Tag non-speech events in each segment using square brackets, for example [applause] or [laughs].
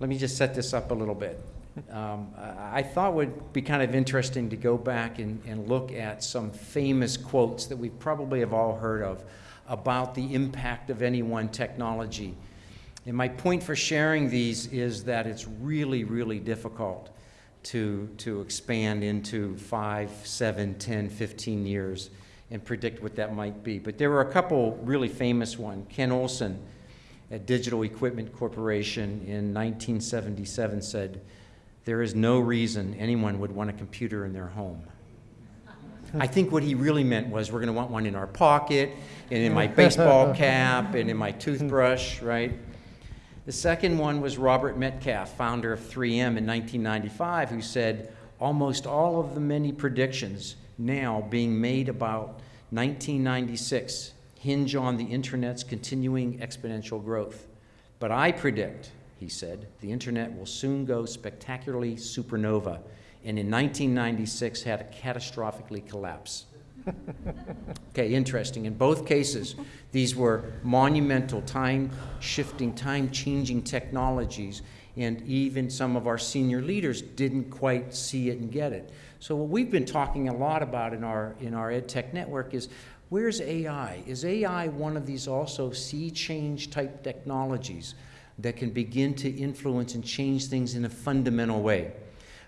let me just set this up a little bit. Um, I thought would be kind of interesting to go back and, and look at some famous quotes that we probably have all heard of about the impact of any one technology. And my point for sharing these is that it's really, really difficult to, to expand into five, seven, 10, 15 years and predict what that might be. But there were a couple really famous ones. Ken Olsen at Digital Equipment Corporation in 1977 said, there is no reason anyone would want a computer in their home. Hmm. I think what he really meant was we're going to want one in our pocket and in my [laughs] baseball cap and in my toothbrush, right? The second one was Robert Metcalfe, founder of 3M in 1995, who said almost all of the many predictions now being made about 1996 hinge on the internet's continuing exponential growth. But I predict, he said, the internet will soon go spectacularly supernova, and in 1996 had a catastrophically collapse. [laughs] okay, interesting. In both cases, these were monumental, time-shifting, time-changing technologies, and even some of our senior leaders didn't quite see it and get it. So what we've been talking a lot about in our, in our EdTech network is Where's AI? Is AI one of these also sea change type technologies that can begin to influence and change things in a fundamental way?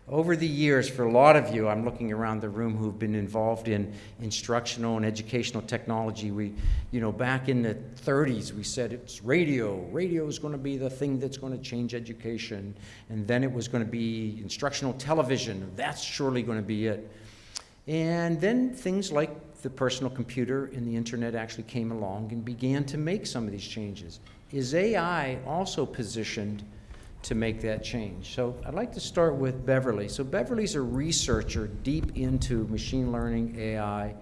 Over the years, for a lot of you, I'm looking around the room who've been involved in instructional and educational technology. We, you know, back in the 30s, we said it's radio. Radio is going to be the thing that's going to change education. And then it was going to be instructional television. That's surely going to be it. And then things like the personal computer and the internet actually came along and began to make some of these changes. Is AI also positioned to make that change? So I'd like to start with Beverly. So Beverly's a researcher deep into machine learning, AI,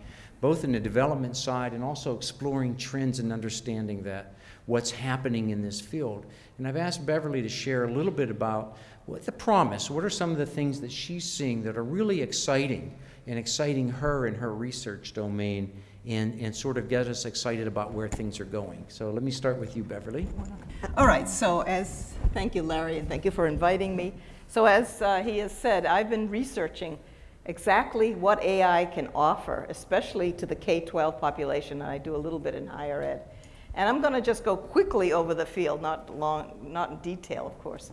both in the development side and also exploring trends and understanding that, what's happening in this field. And I've asked Beverly to share a little bit about what the promise, what are some of the things that she's seeing that are really exciting and exciting her in her research domain and, and sort of get us excited about where things are going. So let me start with you, Beverly. All right, so as, thank you, Larry, and thank you for inviting me. So as uh, he has said, I've been researching exactly what AI can offer, especially to the K-12 population, and I do a little bit in higher ed. And I'm going to just go quickly over the field, not, long, not in detail, of course.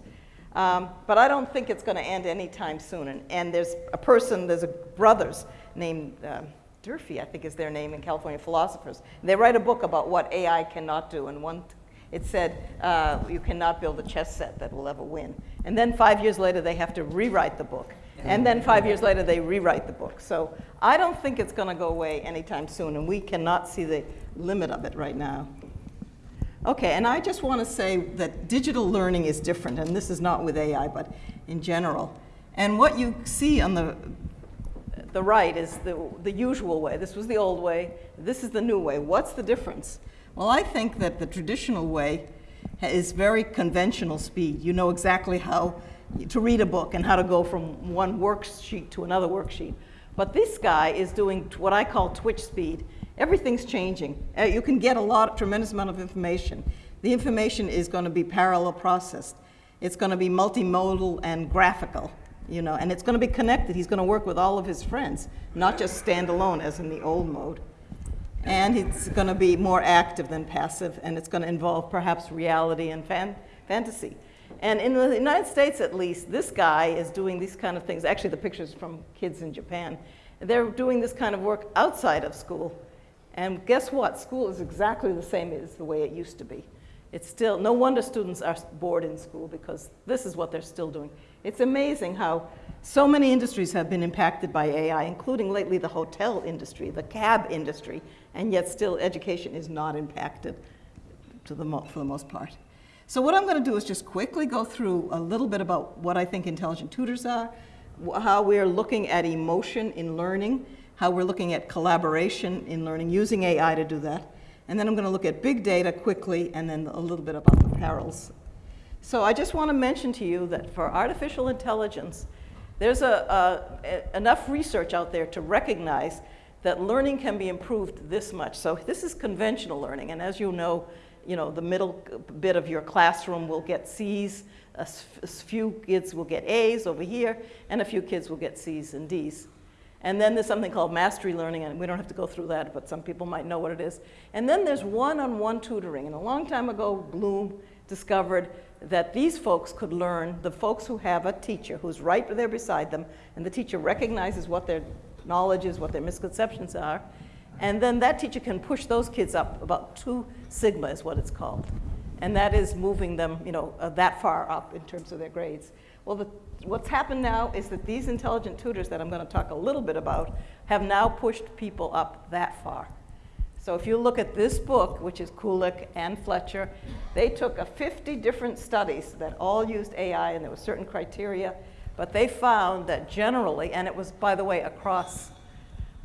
Um, but I don't think it's going to end anytime soon. And, and, there's a person, there's a brothers named uh, Durfee, I think is their name in California, philosophers. They write a book about what AI cannot do. And one, it said, uh, you cannot build a chess set that will ever win. And then five years later, they have to rewrite the book. And then five years later, they rewrite the book. So I don't think it's going to go away anytime soon. And we cannot see the limit of it right now. Okay, and I just want to say that digital learning is different, and this is not with AI, but in general. And what you see on the, the right is the, the usual way. This was the old way. This is the new way. What's the difference? Well, I think that the traditional way is very conventional speed. You know exactly how to read a book and how to go from one worksheet to another worksheet. But this guy is doing what I call twitch speed. Everything's changing. Uh, you can get a lot, tremendous amount of information. The information is going to be parallel processed. It's going to be multimodal and graphical, you know, and it's going to be connected. He's going to work with all of his friends, not just stand alone as in the old mode. And it's going to be more active than passive, and it's going to involve perhaps reality and fan fantasy. And in the United States, at least, this guy is doing these kind of things. Actually, the picture's from kids in Japan. They're doing this kind of work outside of school. And guess what? School is exactly the same as the way it used to be. It's still, no wonder students are bored in school because this is what they're still doing. It's amazing how so many industries have been impacted by AI, including lately the hotel industry, the cab industry, and yet still education is not impacted to the for the most part. So what I'm going to do is just quickly go through a little bit about what I think intelligent tutors are, how we're looking at emotion in learning, how we're looking at collaboration in learning using AI to do that. And then I'm going to look at big data quickly and then a little bit about the perils. So I just want to mention to you that for artificial intelligence, there's a, a, enough research out there to recognize that learning can be improved this much. So this is conventional learning, and as you know, you know, the middle bit of your classroom will get C's, a few kids will get A's over here, and a few kids will get C's and D's. And then there's something called mastery learning, and we don't have to go through that, but some people might know what it is. And then there's one-on-one tutoring. And a long time ago, Bloom discovered that these folks could learn, the folks who have a teacher who's right there beside them, and the teacher recognizes what their knowledge is, what their misconceptions are, and then that teacher can push those kids up about two sigma is what it's called. And that is moving them, you know, uh, that far up in terms of their grades. Well, the, what's happened now is that these intelligent tutors that I'm going to talk a little bit about have now pushed people up that far. So if you look at this book, which is Kulik and Fletcher, they took a 50 different studies that all used AI and there were certain criteria, but they found that generally, and it was, by the way, across,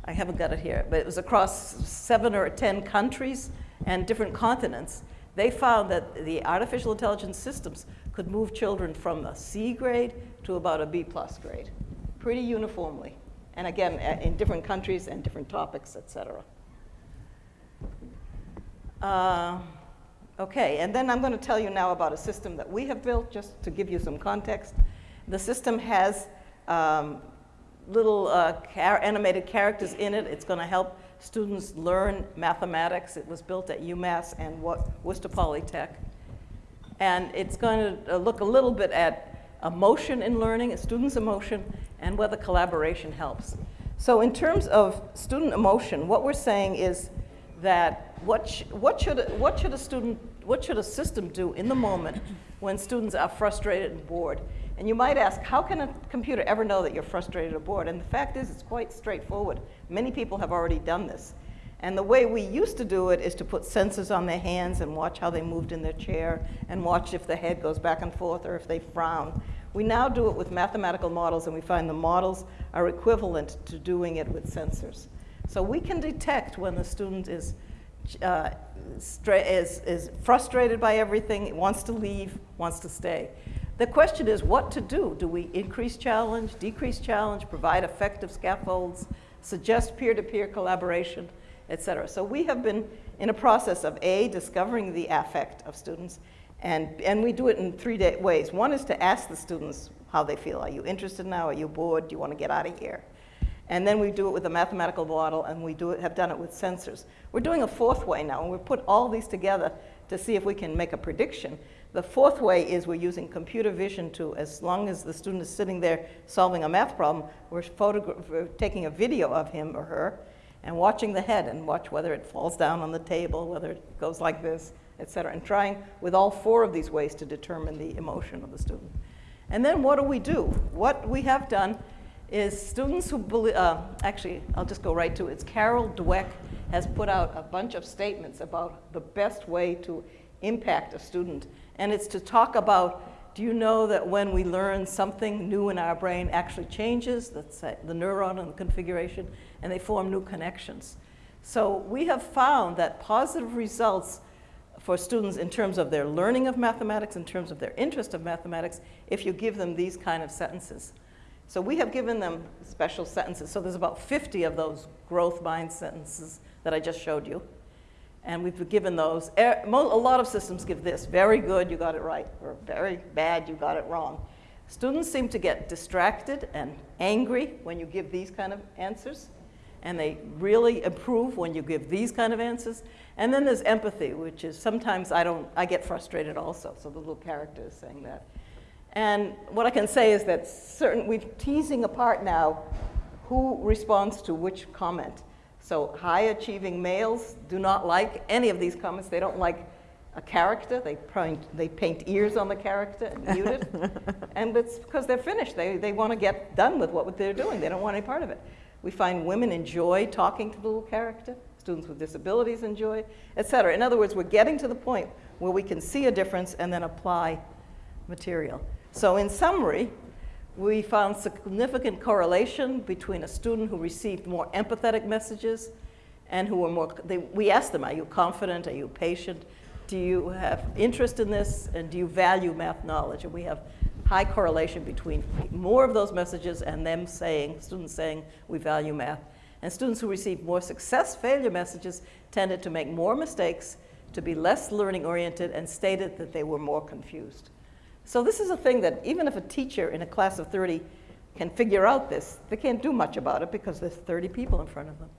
I haven't got it here, but it was across seven or 10 countries and different continents, they found that the artificial intelligence systems could move children from a C grade to about a B plus grade, pretty uniformly. And again, in different countries and different topics, et cetera. Uh, Okay, and then I'm going to tell you now about a system that we have built, just to give you some context. The system has um, little uh, char- animated characters in it. It's going to help students learn mathematics. It was built at UMass and Wo- Worcester Polytech. And it's going to uh, look a little bit at emotion in learning, a students' emotion, and whether collaboration helps. So in terms of student emotion, what we're saying is that what, sh- what, should, what should a student, what should a system do in the moment when students are frustrated and bored? And you might ask, how can a computer ever know that you're frustrated or bored? And the fact is, it's quite straightforward. Many people have already done this. And the way we used to do it is to put sensors on their hands and watch how they moved in their chair and watch if the head goes back and forth or if they frown. We now do it with mathematical models, and we find the models are equivalent to doing it with sensors. So we can detect when the student is, uh, is, is frustrated by everything, wants to leave, wants to stay. The question is what to do. Do we increase challenge, decrease challenge, provide effective scaffolds, suggest peer-to-peer collaboration, et cetera? So we have been in a process of A, discovering the affect of students, and, and we do it in three ways. One is to ask the students how they feel. Are you interested now? Are you bored? Do you want to get out of here? And then we do it with a mathematical model, and we do it, have done it with sensors. We're doing a fourth way now, and we put all these together to see if we can make a prediction. The fourth way is we're using computer vision to, as long as the student is sitting there solving a math problem, we're, we're taking a video of him or her and watching the head and watch whether it falls down on the table, whether it goes like this, et cetera, and trying with all four of these ways to determine the emotion of the student. And then what do we do? What we have done is students who believe, uh, actually, I'll just go right to it. It's Carol Dweck has put out a bunch of statements about the best way to impact a student. And it's to talk about, do you know that when we learn something new in our brain actually changes, that's uh, the neuron and the configuration, and they form new connections. So we have found that positive results for students in terms of their learning of mathematics, in terms of their interest of mathematics, if you give them these kind of sentences. So we have given them special sentences. So there's about 50 of those growth mind sentences that I just showed you. And we've given those. A lot of systems give this very good, you got it right, or very bad, you got it wrong. Students seem to get distracted and angry when you give these kind of answers. And they really improve when you give these kind of answers. And then there's empathy, which is sometimes I don't, I get frustrated also. So the little character is saying that. And what I can say is that certain, we're teasing apart now who responds to which comment. So high achieving males do not like any of these comments. They don't like a character. They paint, they paint ears on the character and mute it. [laughs] and it's because they're finished. They, they want to get done with what they're doing. They don't want any part of it. We find women enjoy talking to the little character. Students with disabilities enjoy, et cetera. In other words, we're getting to the point where we can see a difference and then apply material. So in summary, we found significant correlation between a student who received more empathetic messages and who were more, they, we asked them, are you confident, are you patient, do you have interest in this, and do you value math knowledge? And we have high correlation between more of those messages and them saying, students saying, we value math. And students who received more success failure messages tended to make more mistakes, to be less learning oriented and stated that they were more confused. So this is a thing that even if a teacher in a class of 30 can figure out this, they can't do much about it because there's 30 people in front of them.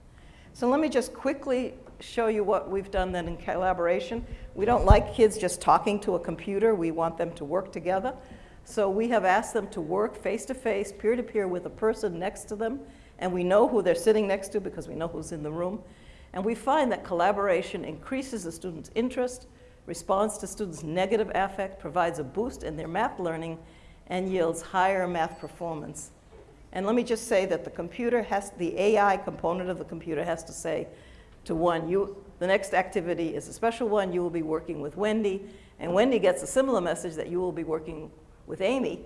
So let me just quickly show you what we've done then in collaboration. We don't like kids just talking to a computer. We want them to work together. So we have asked them to work face-to-face, peer-to-peer with a person next to them. And we know who they're sitting next to because we know who's in the room. And we find that collaboration increases the student's interest, responds to students' negative affect, provides a boost in their math learning, and yields higher math performance. And let me just say that the computer has, the AI component of the computer has to say to one, you, the next activity is a special one, you will be working with Wendy, and Wendy gets a similar message that you will be working with Amy,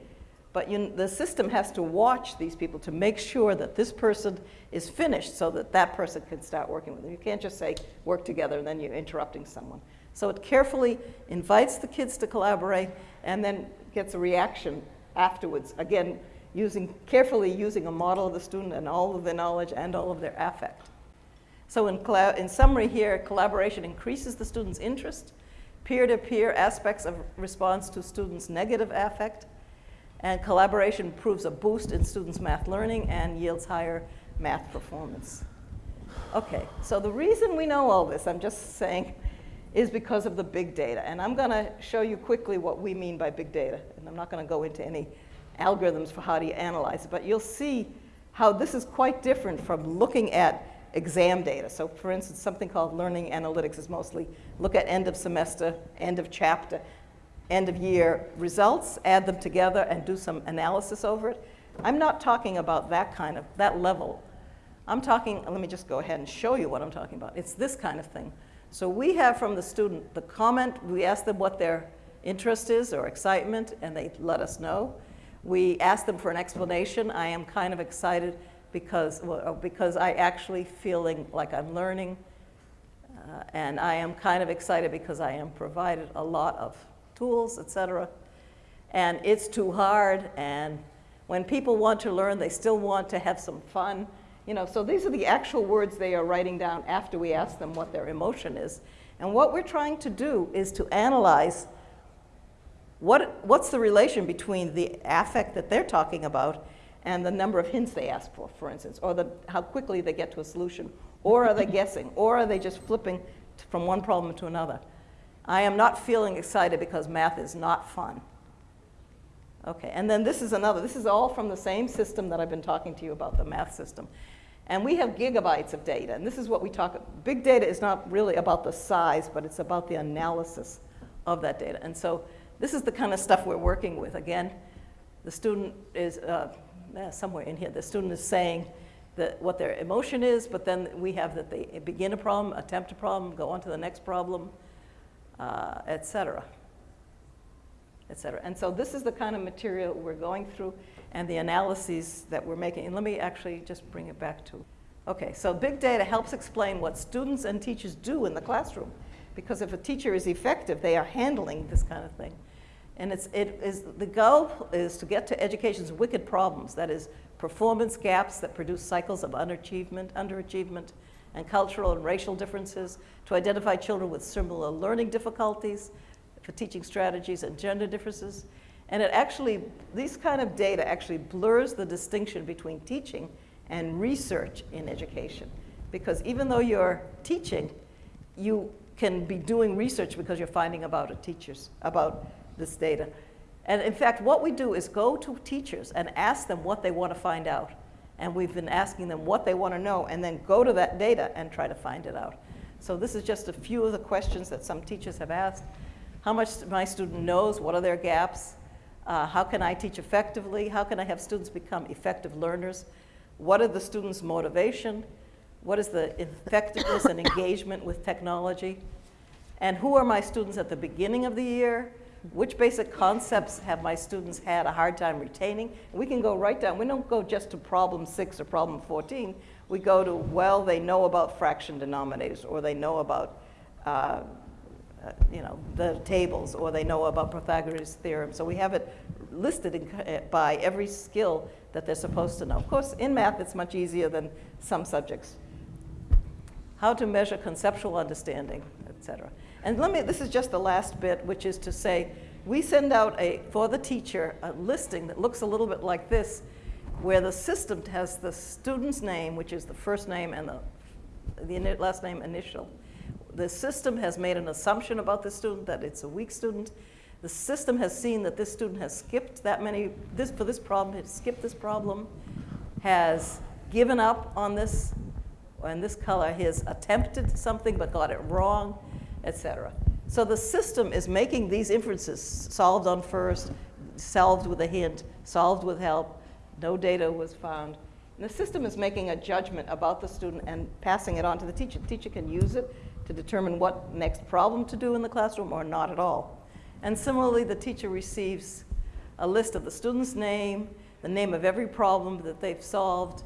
but you, the system has to watch these people to make sure that this person is finished so that that person can start working with them. You can't just say, work together, and then you're interrupting someone. So it carefully invites the kids to collaborate and then gets a reaction afterwards. Again, using, carefully using a model of the student and all of their knowledge and all of their affect. So in, in summary here, collaboration increases the student's interest, peer-to-peer -peer aspects of response to students' negative affect, and collaboration proves a boost in students' math learning and yields higher math performance. Okay, so the reason we know all this, I'm just saying, is because of the big data. And I'm going to show you quickly what we mean by big data. And I'm not going to go into any algorithms for how you analyze it, but you'll see how this is quite different from looking at exam data. So for instance, something called learning analytics is mostly look at end of semester, end of chapter, end of year results, add them together and do some analysis over it. I'm not talking about that kind of, that level. I'm talking, let me just go ahead and show you what I'm talking about. It's this kind of thing. So we have from the student the comment, we ask them what their interest is or excitement, and they let us know. We ask them for an explanation. I am kind of excited because, well, because I actually feeling like I'm learning. Uh, and I am kind of excited because I am provided a lot of tools, et cetera. And it's too hard. And when people want to learn, they still want to have some fun. You know, so these are the actual words they are writing down after we ask them what their emotion is. And what we're trying to do is to analyze what, what's the relation between the affect that they're talking about and the number of hints they ask for, for instance, or the, how quickly they get to a solution, or are they guessing, or are they just flipping from one problem to another? I am not feeling excited because math is not fun. Okay, and then this is another. This is all from the same system that I've been talking to you about, the math system. And we have gigabytes of data, and this is what we talk about. Big data is not really about the size, but it's about the analysis of that data. And so this is the kind of stuff we're working with. Again, the student is, uh, somewhere in here, the student is saying that what their emotion is, but then we have that they begin a problem, attempt a problem, go on to the next problem, uh, et cetera, et cetera. And so this is the kind of material we're going through and the analyses that we're making. And let me actually just bring it back to, okay, so big data helps explain what students and teachers do in the classroom. Because if a teacher is effective, they are handling this kind of thing. And it's, it is, the goal is to get to education's wicked problems, that is, performance gaps that produce cycles of underachievement, underachievement, and cultural and racial differences, to identify children with similar learning difficulties, for teaching strategies and gender differences. And it actually, these kind of data actually blurs the distinction between teaching and research in education. Because even though you're teaching, you can be doing research because you're finding about a teachers, about this data. And in fact, what we do is go to teachers and ask them what they want to find out. And we've been asking them what they want to know and then go to that data and try to find it out. So this is just a few of the questions that some teachers have asked. How much my student knows, what are their gaps? Uh, how can I teach effectively? How can I have students become effective learners? What are the students' motivation? What is the effectiveness and [coughs] engagement with technology? And who are my students at the beginning of the year? Which basic concepts have my students had a hard time retaining? we can go right down. We don't go just to problem six or problem 14. We go to, well, they know about fraction denominators, or they know about, uh, uh, you know, the tables, or they know about Pythagoras' theorem. So we have it listed in, uh, by every skill that they're supposed to know. Of course, in math, it's much easier than some subjects. How to measure conceptual understanding et cetera. And let me, this is just the last bit, which is to say, we send out a, for the teacher, a listing that looks a little bit like this, where the system has the student's name, which is the first name and the, the last name initial. The system has made an assumption about the student that it's a weak student. The system has seen that this student has skipped that many, this, for this problem, has skipped this problem, has given up on this, and this color, has attempted something but got it wrong, etc. So the system is making these inferences solved on first, solved with a hint, solved with help, no data was found. And the system is making a judgment about the student and passing it on to the teacher. The teacher can use it to determine what next problem to do in the classroom or not at all. And similarly, the teacher receives a list of the student's name, the name of every problem that they've solved,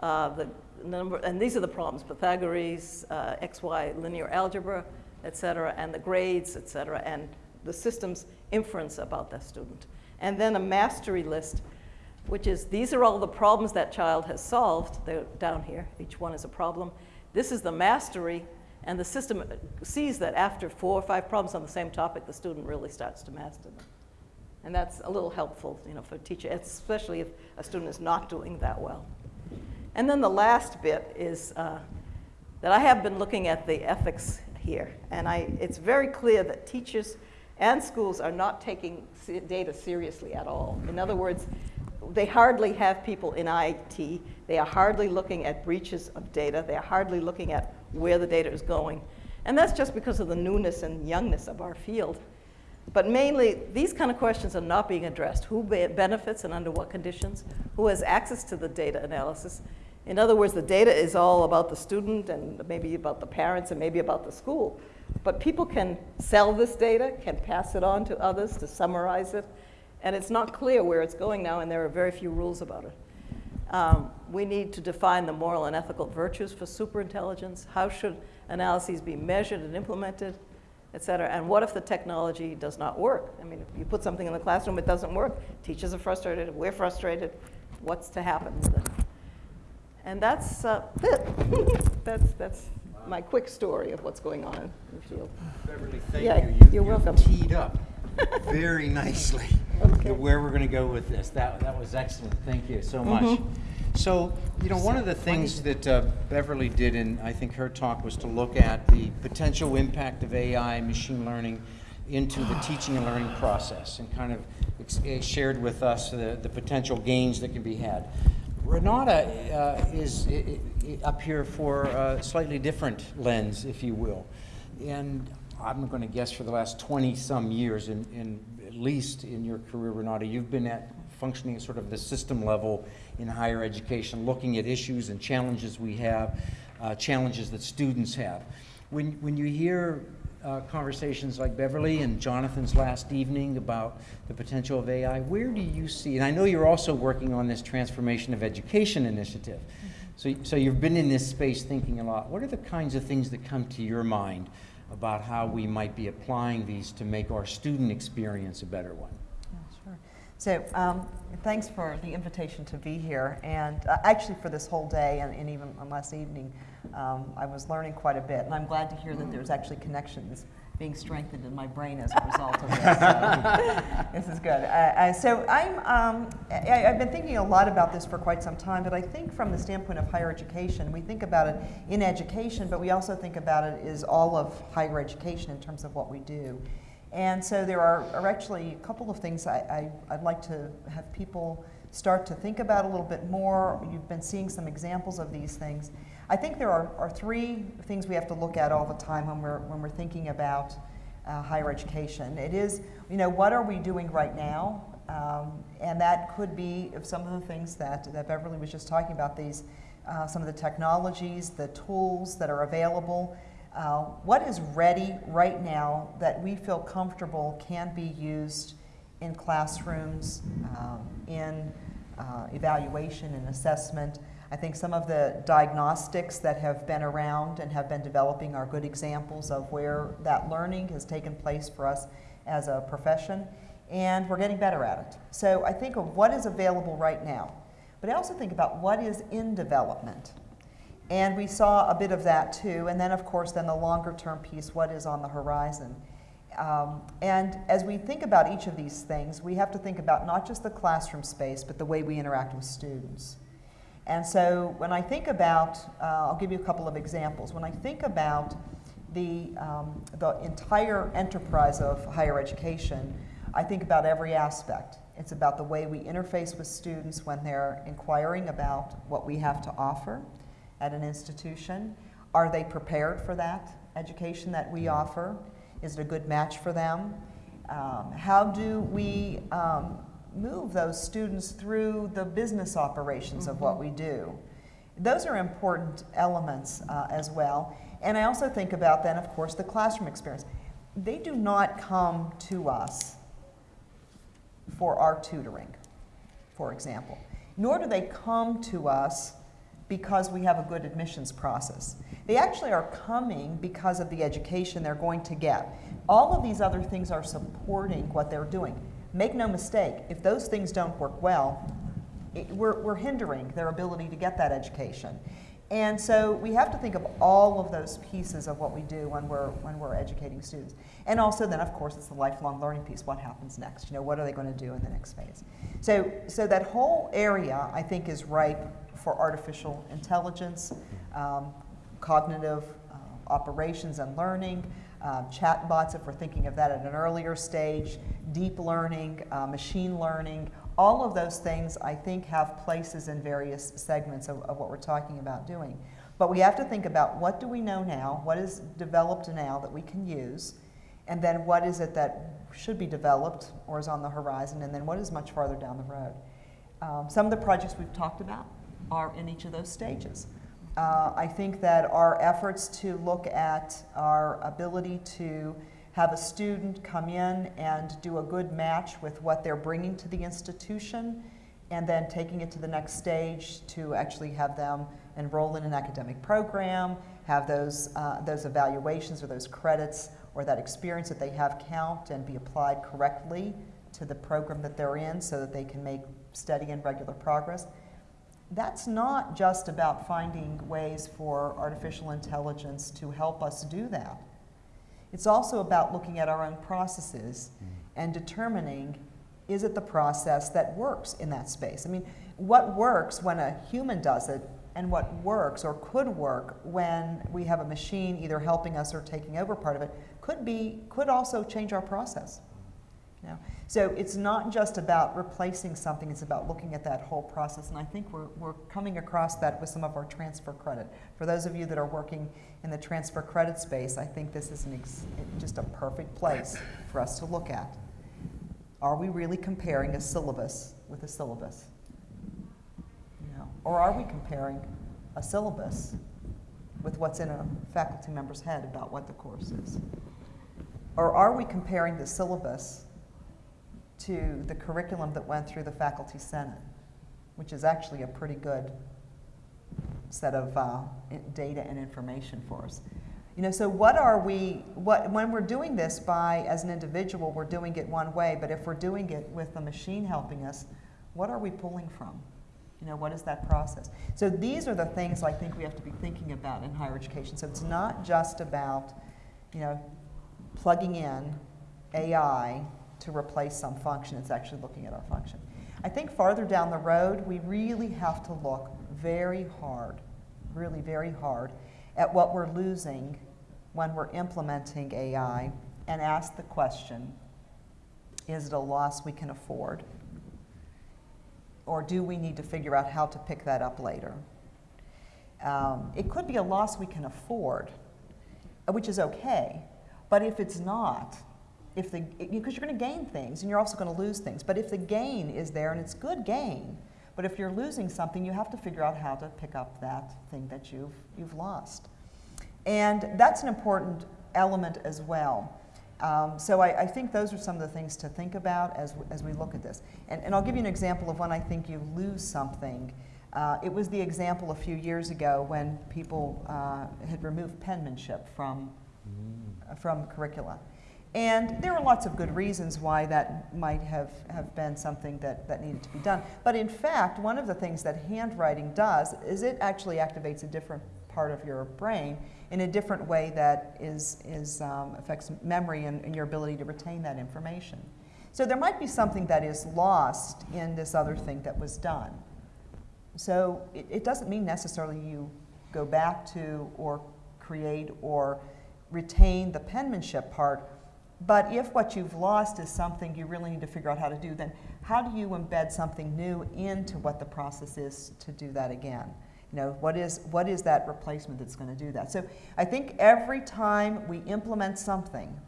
uh, the number, and these are the problems, Pythagoras, uh, XY linear algebra, et cetera, and the grades, et cetera, and the system's inference about that student. And then a mastery list, which is, these are all the problems that child has solved. They're down here, each one is a problem. This is the mastery, and the system sees that after four or five problems on the same topic, the student really starts to master them. And that's a little helpful, you know, for a teacher, especially if a student is not doing that well. And then the last bit is uh, that I have been looking at the ethics here, and I, it's very clear that teachers and schools are not taking data seriously at all. In other words, they hardly have people in IT. They are hardly looking at breaches of data. They are hardly looking at where the data is going. And that's just because of the newness and youngness of our field. But mainly, these kind of questions are not being addressed. Who benefits and under what conditions? Who has access to the data analysis? In other words, the data is all about the student and maybe about the parents and maybe about the school. But people can sell this data, can pass it on to others to summarize it, and it's not clear where it's going now, and there are very few rules about it. Um, we need to define the moral and ethical virtues for superintelligence. How should analyses be measured and implemented, et cetera? And what if the technology does not work? I mean, if you put something in the classroom, it doesn't work. Teachers are frustrated, we're frustrated. What's to happen with it? And that's uh, it. [laughs] that's, that's my quick story of what's going on in the field. Beverly, thank Yeah, you. You- you're you've welcome. Teed up [laughs] very nicely Okay. where we're going to go with this. That, that was excellent. Thank you so much. Mhm. So, you know, one of the things that uh, Beverly did in, I think, her talk was to look at the potential impact of AI, machine learning into the teaching and learning process and kind of eh, shared with us the, the potential gains that can be had. Renata uh, is up here for a slightly different lens, if you will. And I'm going to guess for the last 20-some years, in, in, at least in your career, Renata, you've been at functioning at sort of the system level in higher education, looking at issues and challenges we have, uh, challenges that students have. When, when you hear uh, conversations like Beverly and Jonathan's last evening about the potential of AI, where do you see, and I know you're also working on this transformation of education initiative, so, so you've been in this space thinking a lot. What are the kinds of things that come to your mind about how we might be applying these to make our student experience a better one? Sure. So um, thanks for the invitation to be here, and uh, actually for this whole day, and, and even last evening, um, I was learning quite a bit, and I'm glad to hear that there's actually connections being strengthened in my brain as a result of this. So [laughs] this is good. Uh, uh, so I'm, um, I, I've been thinking a lot about this for quite some time, but I think from the standpoint of higher education, we think about it in education, but we also think about it as all of higher education in terms of what we do. And so there are, are actually a couple of things I, I, I'd like to have people start to think about a little bit more. You've been seeing some examples of these things. I think there are, are three things we have to look at all the time when we're, when we're thinking about uh, higher education. It is, you know, what are we doing right now? Um, and that could be some of the things that, that Beverly was just talking about, these, uh, some of the technologies, the tools that are available. Uh, what is ready right now that we feel comfortable can be used in classrooms, um, in uh, evaluation and assessment? I think some of the diagnostics that have been around and have been developing are good examples of where that learning has taken place for us as a profession, and we're getting better at it. So I think of what is available right now, but I also think about what is in development. And we saw a bit of that too. And then, of course, then the longer term piece what is on the horizon? Um, and as we think about each of these things, we have to think about not just the classroom space, but the way we interact with students. And so when I think about, uh, I'll give you a couple of examples. When I think about the, um, the entire enterprise of higher education, I think about every aspect. It's about the way we interface with students when they're inquiring about what we have to offer at an institution. Are they prepared for that education that we offer? Is it a good match for them? Um, how do we um, move those students through the business operations of what we do? Those are important elements uh, as well. And I also think about then, of course, the classroom experience. They do not come to us for our tutoring, for example, nor do they come to us because we have a good admissions process. They actually are coming because of the education they're going to get. All of these other things are supporting what they're doing. Make no mistake, if those things don't work well, it, we're, we're hindering their ability to get that education. And so we have to think of all of those pieces of what we do when we're, when we're educating students. And also then, of course, it's the lifelong learning piece. What happens next? You know, what are they going to do in the next phase? So, so that whole area, I think, is ripe for artificial intelligence, um, cognitive uh, operations and learning, um, chatbots, if we're thinking of that at an earlier stage, deep learning, uh, machine learning, all of those things I think have places in various segments of, of what we're talking about doing. But we have to think about what do we know now, what is developed now that we can use, and then what is it that should be developed or is on the horizon, and then what is much farther down the road. Um, some of the projects we've talked about are in each of those stages. Uh, I think that our efforts to look at our ability to have a student come in and do a good match with what they're bringing to the institution, and then taking it to the next stage to actually have them enroll in an academic program, have those, uh, those evaluations or those credits or that experience that they have count and be applied correctly to the program that they're in so that they can make steady and regular progress. That's not just about finding ways for artificial intelligence to help us do that. It's also about looking at our own processes hmm. and determining is it the process that works in that space? I mean, what works when a human does it and what works or could work when we have a machine either helping us or taking over part of it could be could also change our process. Hmm. You know? So it's not just about replacing something, it's about looking at that whole process. And I think we're, we're coming across that with some of our transfer credit. For those of you that are working in the transfer credit space, I think this is just a perfect place for us to look at. Are we really comparing a syllabus with a syllabus? Know, or are we comparing a syllabus with what's in a faculty member's head about what the course is? Or are we comparing the syllabus to the curriculum that went through the Faculty Senate, which is actually a pretty good set of uh, data and information for us. You know, so what are we, what, when we're doing this by, as an individual, we're doing it one way, but if we're doing it with a machine helping us, what are we pulling from? You know, what is that process? So these are the things I think we have to be thinking about in higher education. So it's not just about, you know, plugging in AI to replace some function, it's actually looking at our function. I think farther down the road, we really have to look very hard, really very hard, at what we're losing when we're implementing AI and ask the question, is it a loss we can afford? Or do we need to figure out how to pick that up later? Um, it could be a loss we can afford, which is okay, but if it's not, if the because you're going to gain things and you're also going to lose things. But if the gain is there and it's good gain, but if you're losing something, you have to figure out how to pick up that thing that you've you've lost, and that's an important element as well. Um, so I, I, think those are some of the things to think about as, as we look at this. And, and I'll give you an example of when I think you lose something. Uh, it was the example a few years ago when people uh, had removed penmanship from, mm. from curricula. And there are lots of good reasons why that might have, have been something that, that needed to be done. But in fact, one of the things that handwriting does is it actually activates a different part of your brain in a different way that is, is, um, affects memory and, and your ability to retain that information. So there might be something that is lost in this other thing that was done. So it, it doesn't mean necessarily you go back to or create or retain the penmanship part, but if what you've lost is something you really need to figure out how to do, then how do you embed something new into what the process is to do that again? You know, what is, what is that replacement that's going to do that? So I think every time we implement something,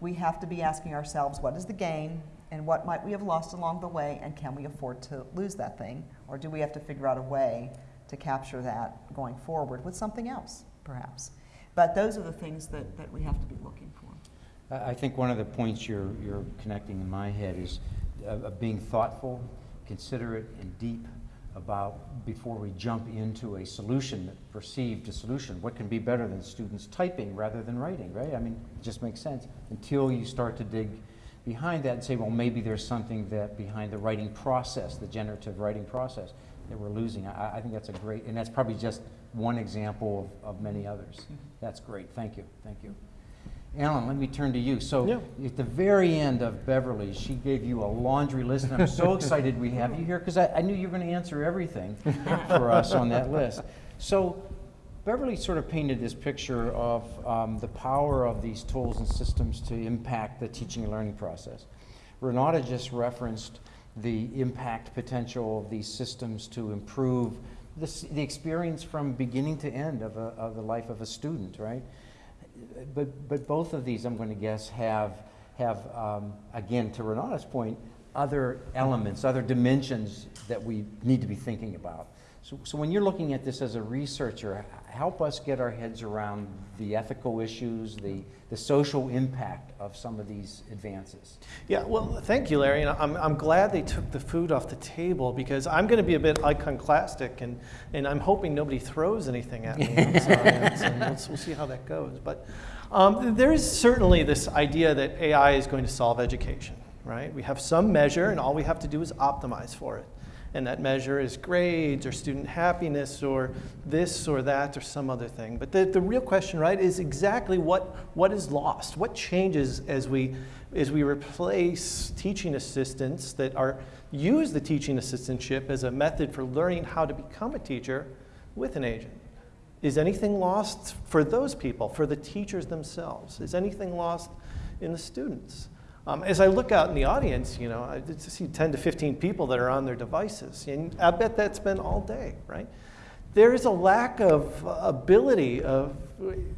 we have to be asking ourselves, what is the gain? And what might we have lost along the way? And can we afford to lose that thing? Or do we have to figure out a way to capture that going forward with something else, perhaps? But those are the things that, that we have to be looking for. I I think one of the points you're, you're connecting in my head is uh, of being thoughtful, considerate, and deep about before we jump into a solution, perceived a solution. What can be better than students typing rather than writing, right? I mean, it just makes sense until you start to dig behind that and say, well, maybe there's something that behind the writing process, the generative writing process, that we're losing. I, I think that's a great, and that's probably just one example of, of many others. That's great. Thank you. Thank you. Alan, let me turn to you. So Yeah. at the very end of Beverly, she gave you a laundry list, and I'm so [laughs] excited we have you here because I, I knew you were going to answer everything [laughs] for us on that list. So Beverly sort of painted this picture of um, the power of these tools and systems to impact the teaching and learning process. Renata just referenced the impact potential of these systems to improve the, the experience from beginning to end of, a, of the life of a student, right? But, but both of these, I'm going to guess, have, have um, again, to Renata's point, other elements, other dimensions that we need to be thinking about. So, so when you're looking at this as a researcher, help us get our heads around the ethical issues, the, the social impact of some of these advances. Yeah, well, thank you, Larry. And I'm, I'm glad they took the food off the table because I'm going to be a bit iconoclastic and, and I'm hoping nobody throws anything at me. [laughs] and we'll, we'll see how that goes. But um, there is certainly this idea that AI is going to solve education, right? We have some measure and all we have to do is optimize for it. And that measure is grades or student happiness or this or that or some other thing. But the, the real question, right, is exactly what, what is lost? What changes as we, as we replace teaching assistants that are, use the teaching assistantship as a method for learning how to become a teacher with an agent? Is anything lost for those people, for the teachers themselves? Is anything lost in the students? Um, as I look out in the audience, you know, I see 10 to 15 people that are on their devices, and I bet that's been all day, right? There is a lack of ability of, you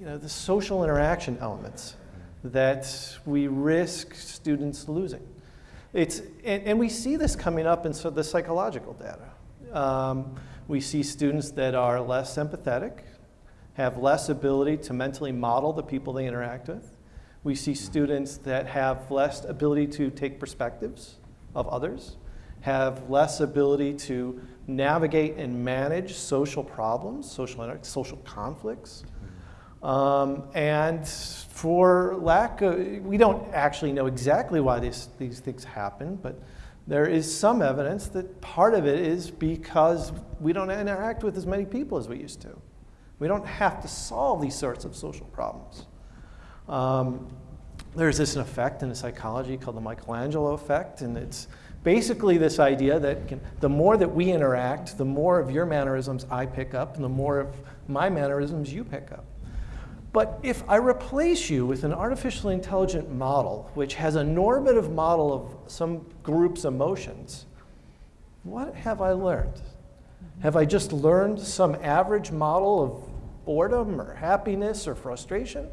know, the social interaction elements that we risk students losing. It's, and, and we see this coming up in so the psychological data. Um, we see students that are less empathetic, have less ability to mentally model the people they interact with. We see students that have less ability to take perspectives of others, have less ability to navigate and manage social problems, social, social conflicts. Um, and for lack of, we don't actually know exactly why these, these things happen, but there is some evidence that part of it is because we don't interact with as many people as we used to. We don't have to solve these sorts of social problems. Um, there's this effect in psychology called the Michelangelo effect, and it's basically this idea that can, the more that we interact, the more of your mannerisms I pick up, and the more of my mannerisms you pick up. But if I replace you with an artificially intelligent model, which has a normative model of some group's emotions, what have I learned? Have I just learned some average model of boredom or happiness or frustration?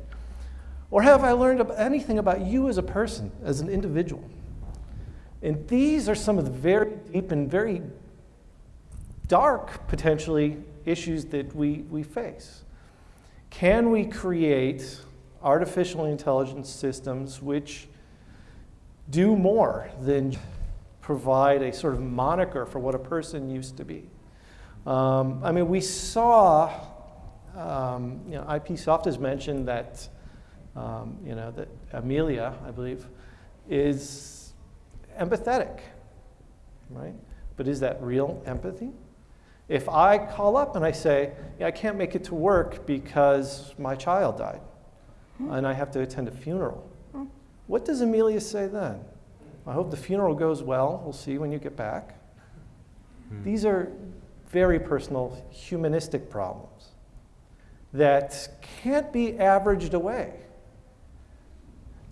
Or have I learned anything about you as a person, as an individual? And these are some of the very deep and very dark, potentially, issues that we, we face. Can we create artificial intelligence systems which do more than provide a sort of moniker for what a person used to be? Um, I mean, we saw, um, you know, IP Soft has mentioned that, um, you know, that Amelia, I believe, is empathetic, right? But is that real empathy? If I call up and I say, yeah, I can't make it to work because my child died hmm. and I have to attend a funeral, hmm. what does Amelia say then? I hope the funeral goes well. We'll see when you get back. Hmm. These are very personal, humanistic problems that can't be averaged away.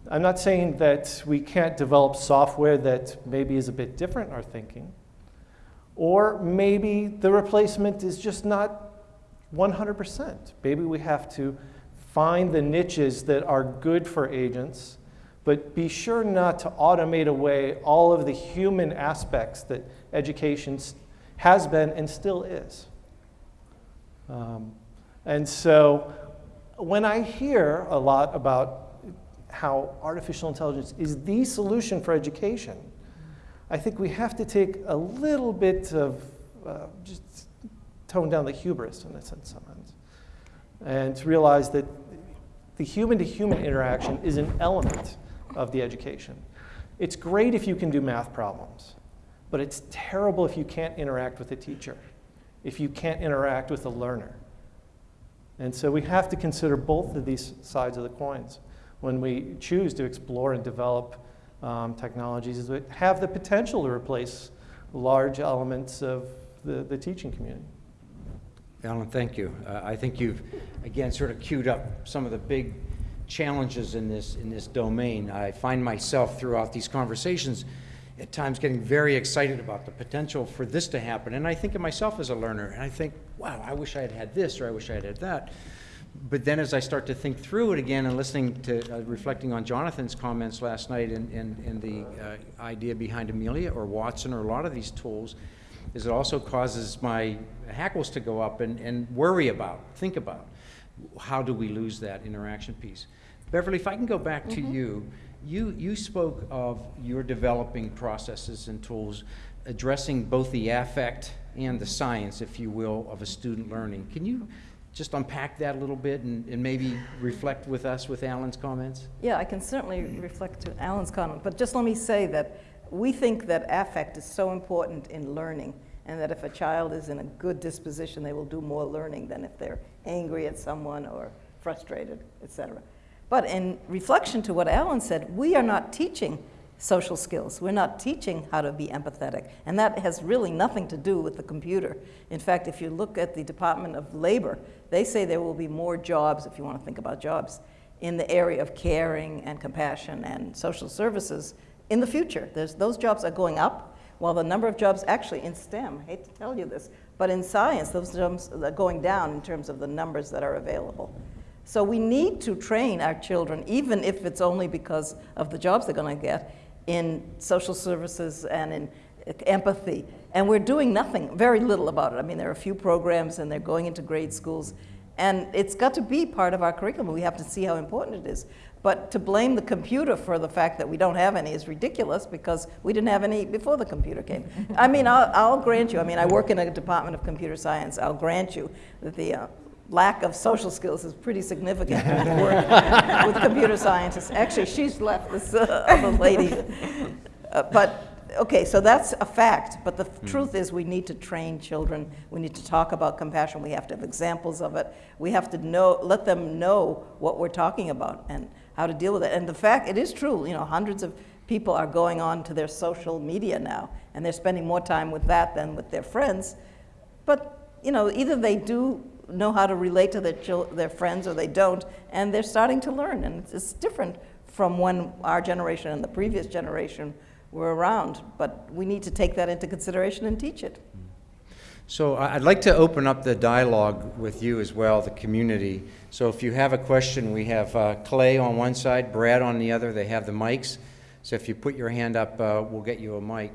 I'm not saying that we can't develop software that maybe is a bit different in our thinking, or maybe the replacement is just not 100%. Maybe we have to find the niches that are good for agents, but be sure not to automate away all of the human aspects that education has been and still is. Um, and so when I hear a lot about how artificial intelligence is the solution for education, I think we have to take a little bit of uh, just tone down the hubris in a sense and to realize that the human to human interaction is an element of the education. It's great if you can do math problems, but it's terrible if you can't interact with a teacher, if you can't interact with a learner. And so we have to consider both of these sides of the coins when we choose to explore and develop um, technologies that have the potential to replace large elements of the, the teaching community. Alan, thank you. Uh, I think you've, again, sort of queued up some of the big challenges in this, in this domain. I find myself throughout these conversations at times getting very excited about the potential for this to happen. And I think of myself as a learner, and I think, wow, I wish I had had this, or I wish I had had that. But then as I start to think through it again and listening to, uh, reflecting on Jonathan's comments last night and, and, and the uh, idea behind Amelia or Watson or a lot of these tools, is it also causes my hackles to go up and, and worry about, think about, how do we lose that interaction piece? Beverly, if I can go back to you, you, you spoke of your developing processes and tools addressing both the affect and the science, if you will, of a student learning. Can you just unpack that a little bit and, and maybe reflect with us with Alan's comments? Yeah, I can certainly reflect to Alan's comment, but just let me say that we think that affect is so important in learning, and that if a child is in a good disposition, they will do more learning than if they're angry at someone or frustrated, etc. But in reflection to what Alan said, we are not teaching social skills. We're not teaching how to be empathetic. And that has really nothing to do with the computer. In fact, if you look at the Department of Labor, they say there will be more jobs, if you want to think about jobs, in the area of caring and compassion and social services in the future. There's, those jobs are going up, while the number of jobs actually in STEM, I hate to tell you this, but in science, those jobs are going down in terms of the numbers that are available. So we need to train our children, even if it's only because of the jobs they're going to get, in social services and in empathy. And we're doing nothing, very little about it. I mean, there are a few programs and they're going into grade schools. And it's got to be part of our curriculum. We have to see how important it is. But to blame the computer for the fact that we don't have any is ridiculous because we didn't have any before the computer came. I mean, I'll, I'll grant you, I mean, I work in a department of computer science. I'll grant you that the uh, lack of social skills is pretty significant [laughs] with computer scientists. Actually, she's left, this uh, other lady. [laughs] Uh, but okay, so that's a fact, but the truth is we need to train children. We need to talk about compassion. We have to have examples of it. We have to know, let them know what we're talking about and how to deal with it. And the fact, it is true, you know, hundreds of people are going on to their social media now, and they're spending more time with that than with their friends. But, you know, either they do know how to relate to their, their friends or they don't, and they're starting to learn. And it's, different from when our generation and the previous generation were around, but we need to take that into consideration and teach it. So I'd like to open up the dialogue with you as well, the community. So if you have a question, we have uh, Clay on one side, Brad on the other. They have the mics. So if you put your hand up, uh, we'll get you a mic.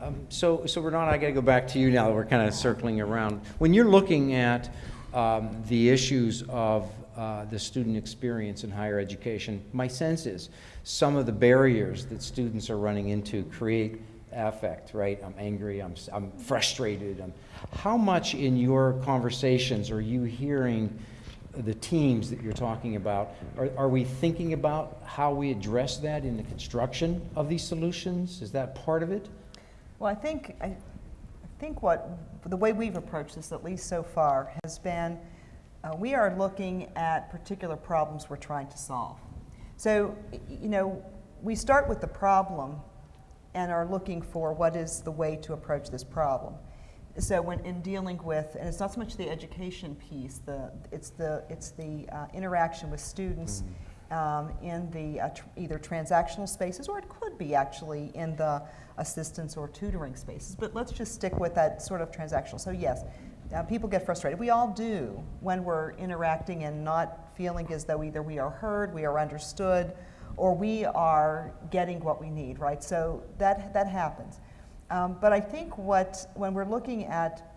Um, So, so Renata, I got to go back to you now. We're kind of circling around. When you're looking at um, the issues of uh, the student experience in higher education, my sense is some of the barriers that students are running into create affect, right? I'm angry, I'm, I'm frustrated. I'm, how much in your conversations are you hearing the teams that you're talking about? Are, are we thinking about how we address that in the construction of these solutions? Is that part of it? Well, I think, I think what, the way we've approached this, at least so far, has been uh, we are looking at particular problems we're trying to solve. So, you know, we start with the problem and are looking for what is the way to approach this problem. So when in dealing with, and it's not so much the education piece, the, it's the, it's the uh, interaction with students um, in the uh, tr- either transactional spaces, or it could be actually in the assistance or tutoring spaces. But let's just stick with that sort of transactional. So yes, uh, people get frustrated. We all do when we're interacting and not feeling as though either we are heard, we are understood, or we are getting what we need, right? So that, that happens. Um, but I think what, when we're looking at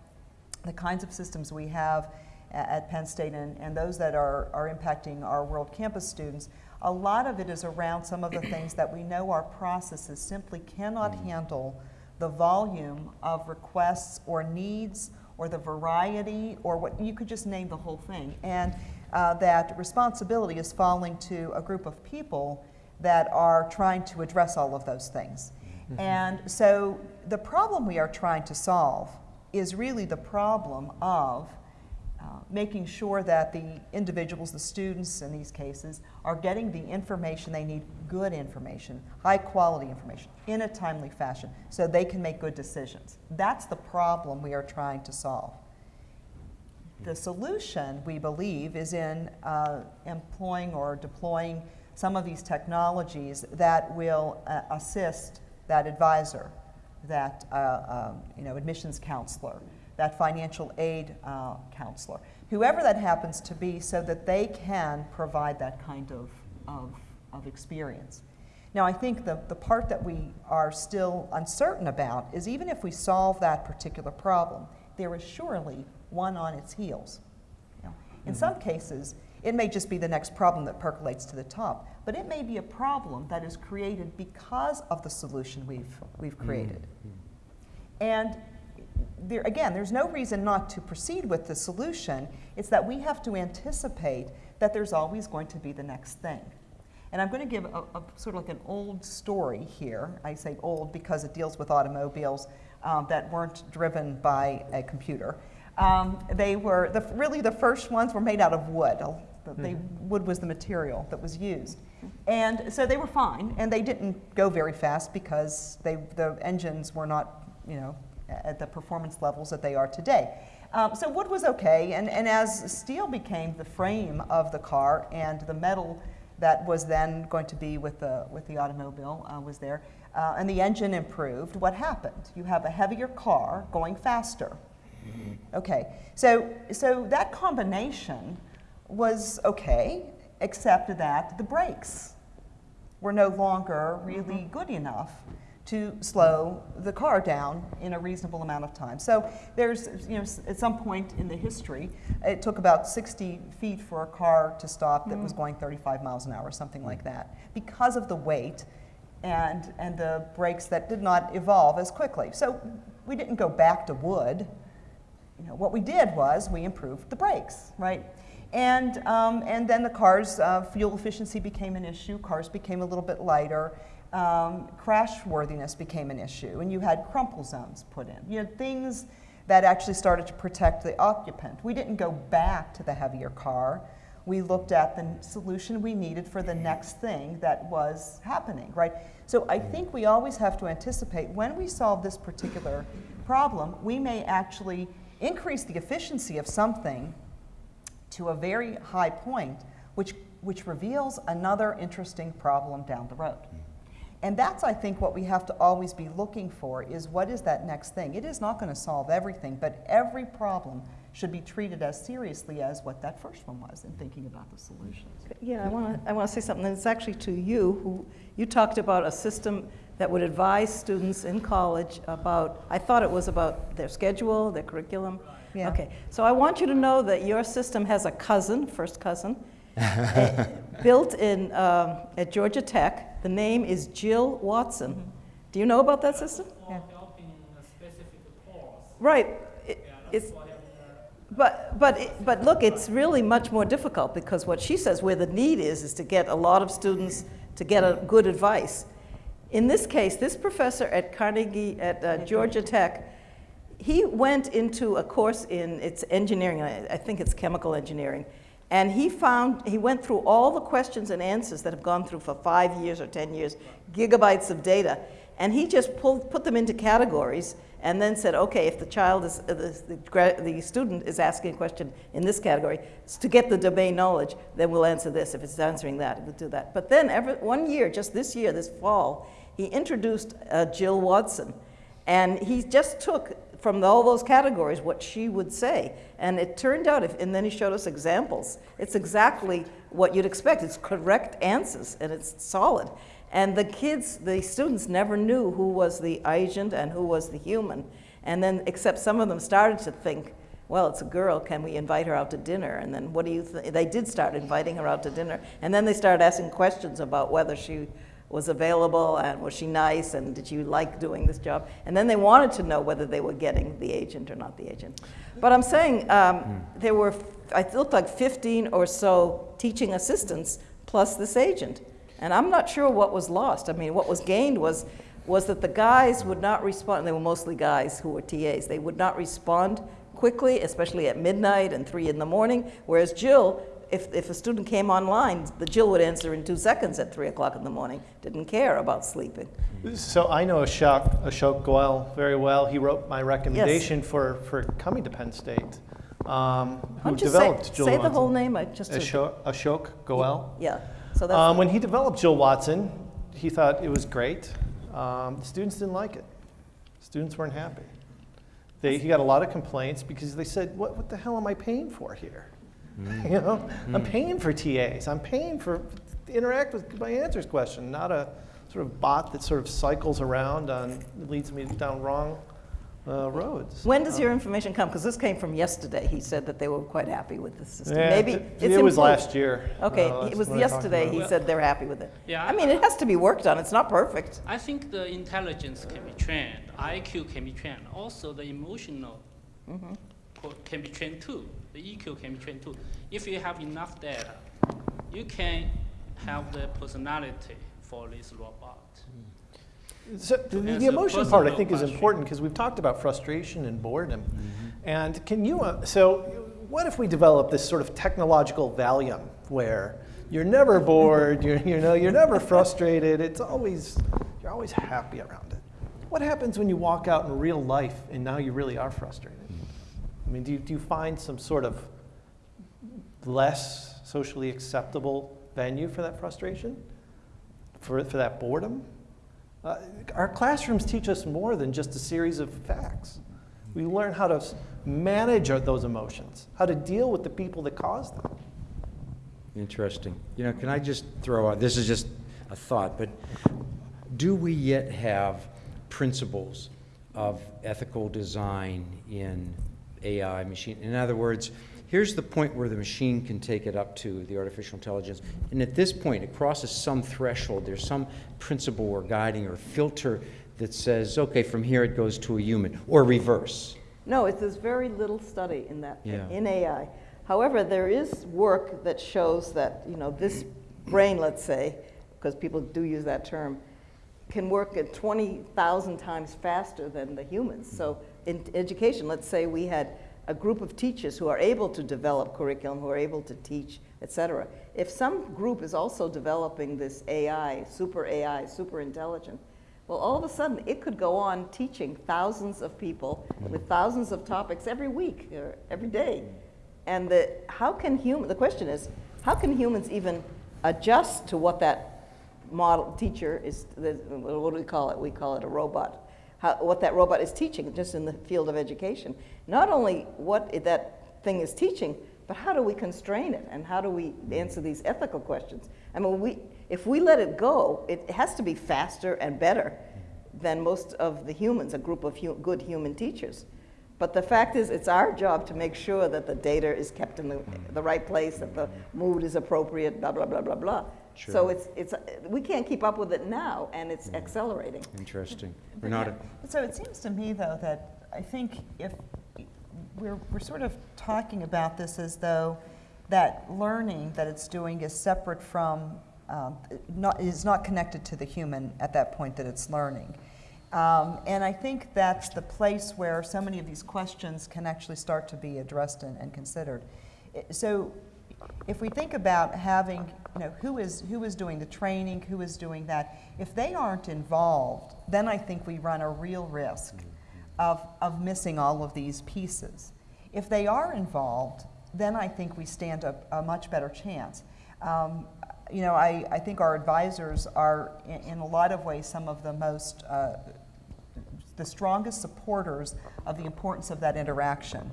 the kinds of systems we have at Penn State and, and those that are, are impacting our World Campus students, a lot of it is around some of the things that we know our processes simply cannot handle the volume of requests or needs or the variety or what you could just name the whole thing. And uh, that responsibility is falling to a group of people that are trying to address all of those things. And so the problem we are trying to solve is really the problem of uh, making sure that the individuals, the students in these cases, are getting the information they need, good information, high quality information, in a timely fashion, so they can make good decisions. That's the problem we are trying to solve. The solution, we believe, is in uh, employing or deploying some of these technologies that will uh, assist that advisor, that uh, um, you know, admissions counselor, that financial aid uh, counselor, whoever that happens to be, so that they can provide that kind of, of, of experience. Now, I think the, the part that we are still uncertain about is even if we solve that particular problem, there is surely one on its heels. You know, in some cases, it may just be the next problem that percolates to the top, but it may be a problem that is created because of the solution we've, we've created. And there, again, there's no reason not to proceed with the solution. It's that we have to anticipate that there's always going to be the next thing. And I'm going to give a, a sort of like an old story here. I say old because it deals with automobiles um, that weren't driven by a computer. Um, they were the, really the first ones were made out of wood. The- They, wood was the material that was used, and so they were fine. And they didn't go very fast because they, the engines were not, you know, at the performance levels that they are today. Um, so wood was okay, and, and as steel became the frame of the car and the metal that was then going to be with the, with the automobile uh, was there, uh, and the engine improved, what happened? You have a heavier car going faster. Okay, so, so that combination was okay, except that the brakes were no longer really good enough to slow the car down in a reasonable amount of time. So there's, you know, at some point in the history, it took about 60 feet for a car to stop that was going 35 miles an hour, something like that, because of the weight and, and the brakes that did not evolve as quickly. So we didn't go back to wood. You know, what we did was we improved the brakes, right? And, um, and then the cars, uh, fuel efficiency became an issue, cars became a little bit lighter, um, crash worthiness became an issue, and you had crumple zones put in. You had things that actually started to protect the occupant. We didn't go back to the heavier car. We looked at the solution we needed for the next thing that was happening, right? So I think we always have to anticipate when we solve this particular problem, we may actually increase the efficiency of something to a very high point, which, which reveals another interesting problem down the road. And that's, I think, what we have to always be looking for is what is that next thing? It is not going to solve everything, but every problem should be treated as seriously as what that first one was in thinking about the solutions. Yeah, I want to, I want to say something, and it's actually to you, who, you talked about a system that would advise students in college about, I thought it was about their schedule, their curriculum. Yeah. Okay, so I want you to know that your system has a cousin, first cousin, [laughs] eh, built in, um, at Georgia Tech. The name is Jill Watson. Do you know about that system? Yeah. helping a specific course. Right. It- Yeah, It's, that's what happened. But, but, it- but look, it's really much more difficult because what she says where the need is, is to get a lot of students to get a good advice. In this case, this professor at Carnegie, at uh, Georgia Tech, he went into a course in it's engineering, I, I think it's chemical engineering, and he found he went through all the questions and answers that have gone through for five years or ten years, gigabytes of data, and he just pulled put them into categories and then said, okay, if the child is uh, the, the, the student is asking a question in this category, to get the domain knowledge, then we'll answer this. If it's answering that, we'll do that. But then every one year, just this year, this fall, he introduced uh, Jill Watson. And he just took from all those categories what she would say. And it turned out, if, and then he showed us examples. It's exactly what you'd expect. It's correct answers and it's solid. And the kids, the students never knew who was the agent and who was the human. And then, except some of them started to think, well, it's a girl, can we invite her out to dinner? And then what do you think? They did start inviting her out to dinner. And then they started asking questions about whether she was available and was she nice and did you like doing this job? And then they wanted to know whether they were getting the agent or not the agent. But I'm saying um, there were, I looked like 15 or so teaching assistants plus this agent. And I'm not sure what was lost. I mean, what was gained was, was that the guys would not respond. They were mostly guys who were TAs. They would not respond quickly, especially at midnight and three in the morning. Whereas Jill, if, if a student came online, the Jill would answer in two seconds at three o'clock in the morning. Didn't care about sleeping. So I know Ashok, Ashok Goel very well. He wrote my recommendation for, for coming to Penn State. Um, who you say, developed Jill say the whole name? I just Ashok, Ashok Goel. yeah. So that's Um, when he developed Jill Watson, he thought it was great. Um, the students didn't like it. Students weren't happy. They, he got a lot of complaints because they said, what, what the hell am I paying for here? You know, I'm paying for TAs. I'm paying for to interact with my answers question, not a sort of bot that sort of cycles around and leads me down wrong uh, roads. When does Um, your information come? Because this came from yesterday. He said that they were quite happy with the system. yeah, Maybe it, it's it was last year. Okay, Uh, it was when I talked yesterday. He it. said they're happy with it. Yeah, I mean, it has to be worked on. It's not perfect. I think the intelligence can be trained, IQ can be trained, also the emotional Mm-hmm. can be trained too. The EQ can be trained too. If you have enough data, you can have the personality for this robot. So the, the emotion part, I think, is important because we've talked about frustration and boredom. And can you? Uh, so, what if we develop this sort of technological Valium where you're never bored, [laughs] you're, you know, you're never frustrated. It's always you're always happy around it. What happens when you walk out in real life and now you really are frustrated? I mean, do you, do you find some sort of less socially acceptable venue for that frustration, for, for that boredom? Uh, our classrooms teach us more than just a series of facts. We learn how to manage those emotions, how to deal with the people that cause them. Interesting. You know, can I just throw out, this is just a thought, but do we yet have principles of ethical design in AI machine? In other words, here's the point where the machine can take it up to the artificial intelligence. And at this point, it crosses some threshold. There's some principle or guiding or filter that says, okay, from here it goes to a human, or reverse. No, it's, there's very little study in that, Yeah. in AI. However, there is work that shows that, you know, this brain, let's say, because people do use that term, can work at 20,000 times faster than the humans. So in education, let's say we had a group of teachers who are able to develop curriculum, who are able to teach, et cetera. If some group is also developing this AI, super AI, super intelligent, well, all of a sudden, it could go on teaching thousands of people with thousands of topics every week or every day. And the, how can human, the question is, how can humans even adjust to what that model teacher is, what do we call it? We call it a robot. How, what that robot is teaching, just in the field of education. Not only what that thing is teaching, but how do we constrain it? And how do we answer these ethical questions? I mean, we, if we let it go, it has to be faster and better than most of the humans, a group of hu- good human teachers. But the fact is, it's our job to make sure that the data is kept in the, the right place, that the mood is appropriate, blah, blah, blah, blah, blah. So it's, it's, we can't keep up with it now, and it's accelerating. Interesting. Renata? yeah, So it seems to me, though, that I think if we're, we're sort of talking about this as though that learning that it's doing is separate from, um, not, is not connected to the human at that point that it's learning. Um, and I think that's the place where so many of these questions can actually start to be addressed and, and considered. So if we think about having, you know, who is, who is doing the training, who is doing that, if they aren't involved, then I think we run a real risk of, of missing all of these pieces. If they are involved, then I think we stand a, a much better chance. Um, you know, I, I think our advisors are, in, in a lot of ways, some of the most, uh, the strongest supporters of the importance of that interaction.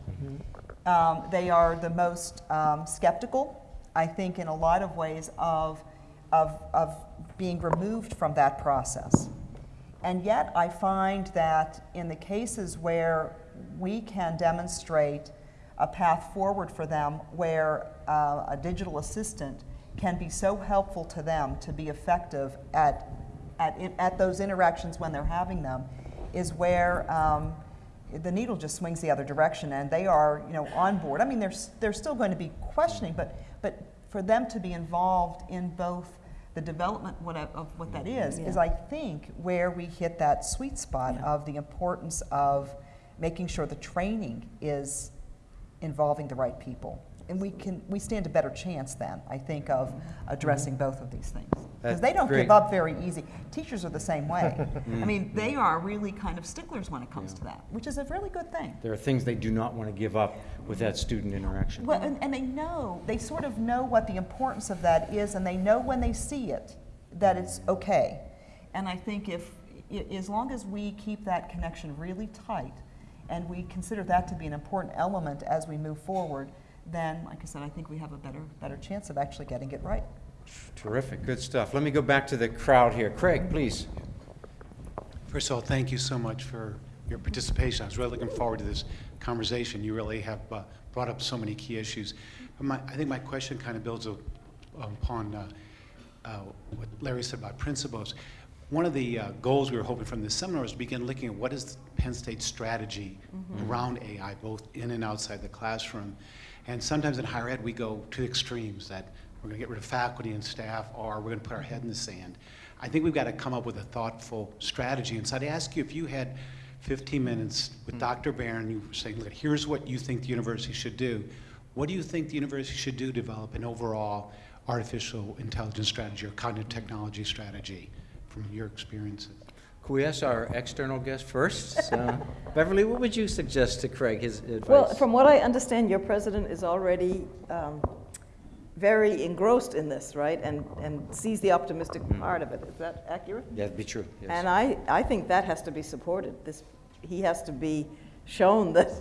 Um, they are the most um, skeptical, I think, in a lot of ways, of, of, of being removed from that process. And yet, I find that in the cases where we can demonstrate a path forward for them where uh, a digital assistant can be so helpful to them to be effective at, at, at those interactions when they're having them, is where um, the needle just swings the other direction and they are you know, on board. I mean, they're, they're still going to be questioning, but, but for them to be involved in both the development what of what that is, is I think where we hit that sweet spot Yeah. of the importance of making sure the training is involving the right people. And we can, we stand a better chance then, I think, of mm-hmm. addressing both of these things. Because they don't great. give up very easy. Teachers are the same way. I mean, mm-hmm. they are really kind of sticklers when it comes to that, which is a really good thing. There are things they do not want to give up with that student interaction. Well, and, and they know, they sort of know what the importance of that is, and they know when they see it that it's okay. And I think if, as long as we keep that connection really tight, and we consider that to be an important element as we move forward, then, like I said, I think we have a better, better chance of actually getting it right. Terrific, good stuff. Let me go back to the crowd here. Craig, please. First of all, thank you so much for your participation. I was really looking forward to this conversation. You really have uh, brought up so many key issues. But my, I think my question kind of builds a- upon uh, uh, what Larry said about principles. One of the uh, goals we were hoping from this seminar was to begin looking at what is Penn State's strategy around AI, both in and outside the classroom. And sometimes in higher ed, we go to extremes that we're going to get rid of faculty and staff, or we're going to put our head in the sand. I think we've got to come up with a thoughtful strategy. And so I'd ask you if you had 15 minutes with hmm. Dr. Barron, you were saying, look, here's what you think the university should do. What do you think the university should do to develop an overall artificial intelligence strategy or cognitive technology strategy from your experiences? Could we ask our external guest first? Uh, [laughs] Beverly, what would you suggest to Craig, his advice? Well, from what I understand, your president is already um, very engrossed in this, right? And, and sees the optimistic part of it. Is that accurate? That'd be true, yes. And I, I think that has to be supported. This, he has to be shown [laughs] that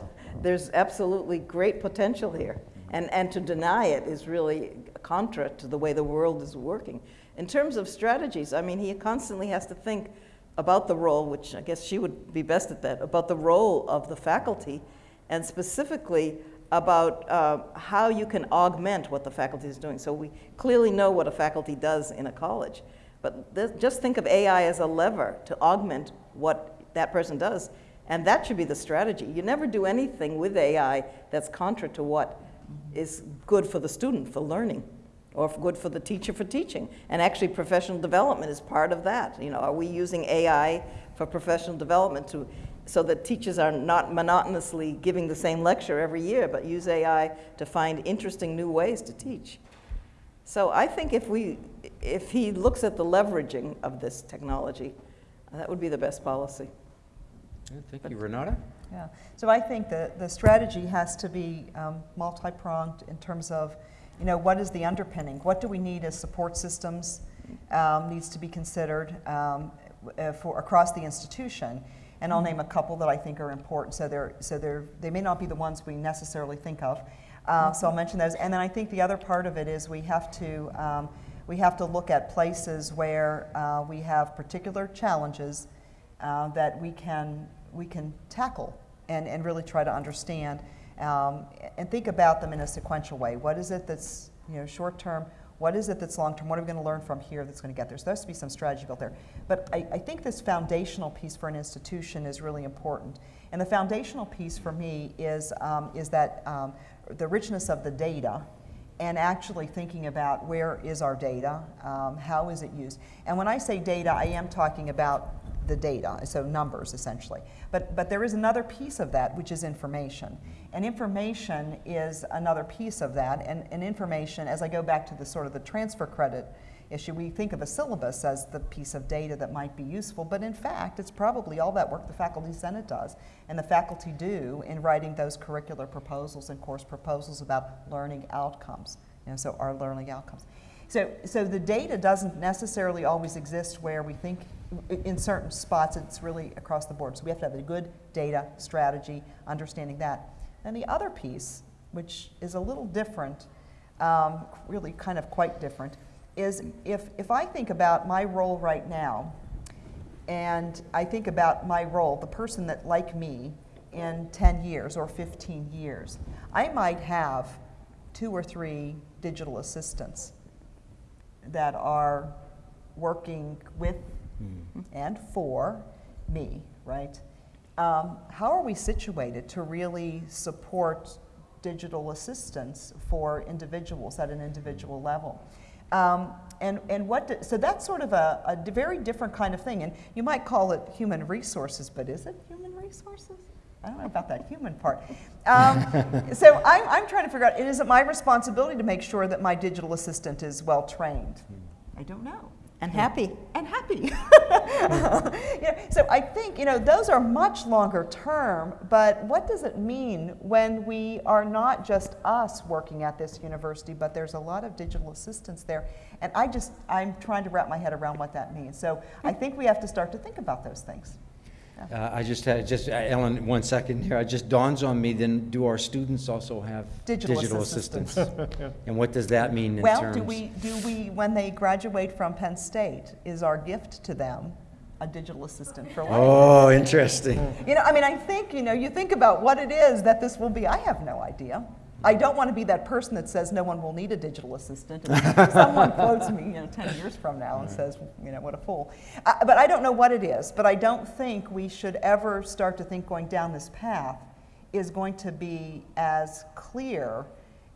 there's absolutely great potential here. And, and to deny it is really contra to the way the world is working. In terms of strategies, I mean, he constantly has to think about the role, which I guess she would be best at that, about the role of the faculty, and specifically about uh, how you can augment what the faculty is doing. So we clearly know what a faculty does in a college, but just think of AI as a lever to augment what that person does, and that should be the strategy. You never do anything with AI that's contra to what is good for the student for learning or good for the teacher for teaching. And actually, professional development is part of that. You know, are we using AI for professional development to, so that teachers are not monotonously giving the same lecture every year, but use AI to find interesting new ways to teach? So I think if we, if he looks at the leveraging of this technology, that would be the best policy. Yeah, Thank you. Renata? Yeah, so I think the, the strategy has to be um, multi-pronged in terms of, you know, what is the underpinning? What do we need as support systems um, needs to be considered um, uh, for across the institution. And I'll name a couple that I think are important. So they're, so they're, they may not be the ones we necessarily think of. Uh, so I'll mention those. And then I think the other part of it is we have to, um, we have to look at places where uh, we have particular challenges uh, that we can, we can tackle and, and really try to understand um, and think about them in a sequential way. What is it that's you know, short term? What is it that's long term? What are we going to learn from here that's going to get there? So there has to be some strategy built there. But I, I think this foundational piece for an institution is really important. And the foundational piece for me is, um, is that um, the richness of the data and actually thinking about where is our data, um, how is it used. And when I say data, I am talking about the data, so numbers essentially. But, but there is another piece of that, which is information. And information is another piece of that. And, and information, as I go back to the sort of the transfer credit issue, we think of a syllabus as the piece of data that might be useful, but in fact, it's probably all that work the Faculty Senate does and the faculty do in writing those curricular proposals and course proposals about learning outcomes. You know, so our learning outcomes. So, so the data doesn't necessarily always exist where we think in certain spots it's really across the board. So we have to have a good data strategy, understanding that. And the other piece, which is a little different, um, really kind of quite different, is if, if I think about my role right now, and I think about my role, the person that, like me, in 10 years or 15 years, I might have two or three digital assistants that are working with and for me, right? Um, how are we situated to really support digital assistance for individuals at an individual level? Um, and, and what, do- so that's sort of a very different kind of thing. And you might call it human resources, but is it human resources? I don't know about that human part. Um, [laughs] so I'm, I'm trying to figure out, is it my responsibility to make sure that my digital assistant is well trained? I don't know And happy. and happy. [laughs] Know, so I think you know those are much longer term. But what does it mean when we are not just us working at this university, but there's a lot of digital assistants there? And I just I'm trying to wrap my head around what that means. So I think we have to start to think about those things. Uh, I just had, just, uh, Ellen, one second here, it just dawns on me, then do our students also have Digital digital assistants. assistants? And what does that mean in Well, terms? do we do we when they graduate from Penn State is our gift to them a digital assistant for life? Oh, interesting. You know, I mean, I think, you know, you think about what it is that this will be. I have no idea. I don't want to be that person that says no one will need a digital assistant. And someone [laughs] quotes me, you know, 10 years from now and says, you know, what a fool. Uh, but I don't know what it is. But I don't think we should ever start to think going down this path is going to be as clear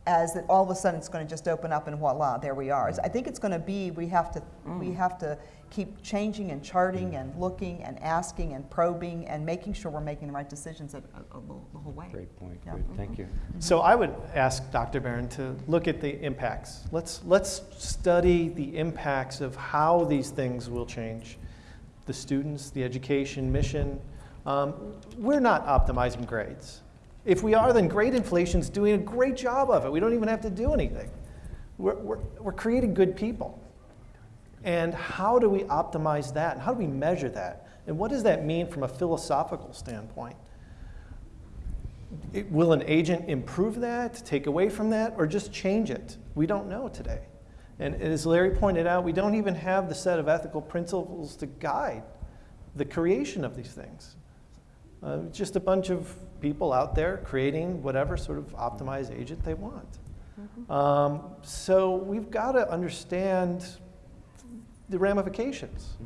as that all of a sudden it's going to just open up and voila, there we are. I think it's going to be we have to we have to keep changing and charting and looking and asking and probing and making sure we're making the right decisions at, uh, the, whole way. Great point, Yeah. great, thank you. So I would ask Dr. Barron to look at the impacts. Let's, let's study the impacts of how these things will change the students, the education mission. Um, we're not optimizing grades. If we are, then grade inflation's doing a great job of it. We don't even have to do anything. We're, we're, we're creating good people. And how do we optimize that? And how do we measure that? And what does that mean from a philosophical standpoint? It- will an agent improve that, take away from that, or just change it? We don't know today. And as Larry pointed out, we don't even have the set of ethical principles to guide the creation of these things. Uh, just a bunch of people out there creating whatever sort of optimized agent they want. Um, so we've got to understand the ramifications,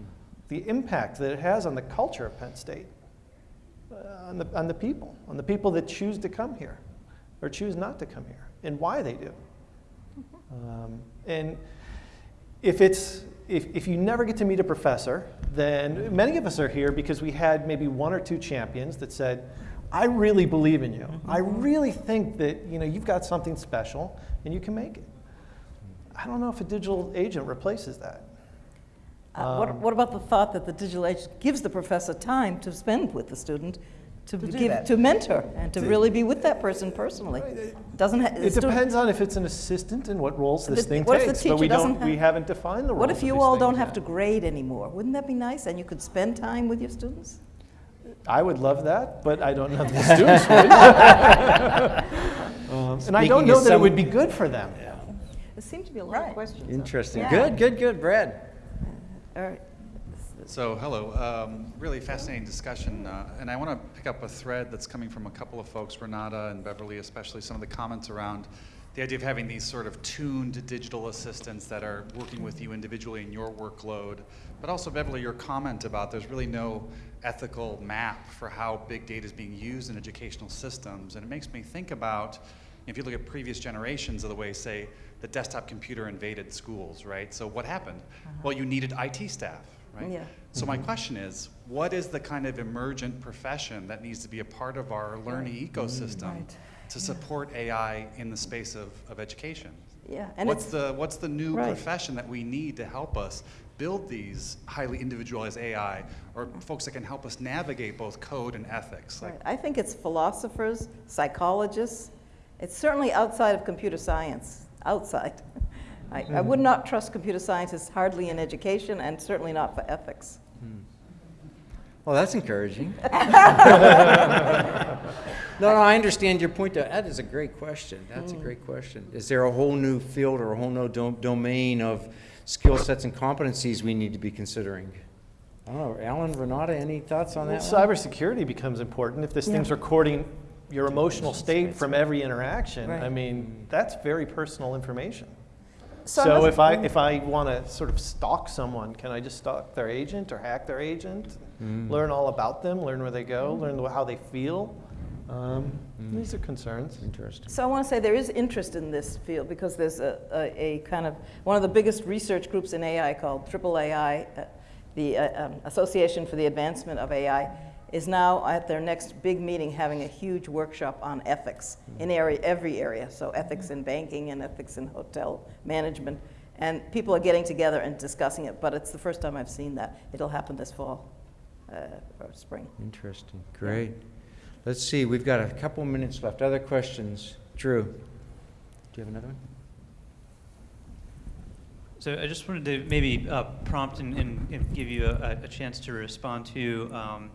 the impact that it has on the culture of Penn State, uh, on, the, on the people, on the people that choose to come here or choose not to come here, and why they do. Um, and if it's if, if you never get to meet a professor, then many of us are here because we had maybe one or two champions that said, I really believe in you. I really think that you know you've got something special and you can make it. I don't know if a digital agent replaces that. Uh, what, Um, what about the thought that the digital age gives the professor time to spend with the student, to, To give, that. to mentor, and to really be with that person personally? Doesn't ha- It depends on if it's an assistant and what roles this The- thing what if the takes. but we teacher don't. we have- haven't defined the roles. What if you all don't things have yet. to grade anymore? Wouldn't that be nice? And you could spend time with your students? I would love that, but I don't know if the [laughs] students would. [laughs] Um, and I don't know of that it would be good for them. There seem to be a lot Right. of questions. Interesting, Yeah. good, good, good, Brad. All right. So, hello. Um, really fascinating discussion. Uh, and I want to pick up a thread that's coming from a couple of folks, Renata and Beverly, especially some of the comments around the idea of having these sort of tuned digital assistants that are working with you individually in your workload. But also, Beverly, your comment about there's really no ethical map for how big data is being used in educational systems. And it makes me think about if you look at previous generations of the way, say, the desktop computer invaded schools, right? So what happened? Uh-huh. Well, you needed IT staff, right? Yeah. So my mm-hmm. question is, what is the kind of emergent profession that needs to be a part of our learning ecosystem mm, Right. to support AI in the space of, of education? Yeah, and what's the what's the new Right. profession that we need to help us build these highly individualized AI or folks that can help us navigate both code and ethics? Like, right. I think it's philosophers, psychologists. It's certainly outside of computer science, outside. I, I would not trust computer scientists hardly in education and certainly not for ethics. Hmm. Well, that's encouraging. [laughs] [laughs] No, no, I understand your point. though. That is a great question. That's a hmm. great question. Is there a whole new field or a whole new dom- domain of skill sets and competencies we need to be considering? I don't know. Alan, Renata, any thoughts on Well, that one? cybersecurity becomes important. If this thing's recording your emotional state from every interaction, I mean, that's very personal information. So So if I, mm. if I want to sort of stalk someone, can I just stalk their agent or hack their agent? Mm. Learn all about them, learn where they go, mm. learn how they feel? Um, These are concerns. Interesting. So I want to say there is interest in this field because there's a, a, a kind of, one of the biggest research groups in AI called AAAI, uh, the uh, um, Association for the Advancement of AI, is now at their next big meeting having a huge workshop on ethics in area, every area. So ethics in banking and ethics in hotel management. And people are getting together and discussing it, but it's the first time I've seen that. It'll happen this fall uh, or spring. Interesting. Great. Let's see. We've got a couple minutes left. Other questions? Drew, do you have another one? So I just wanted to maybe uh, prompt and, and, and give you a, a chance to respond to um,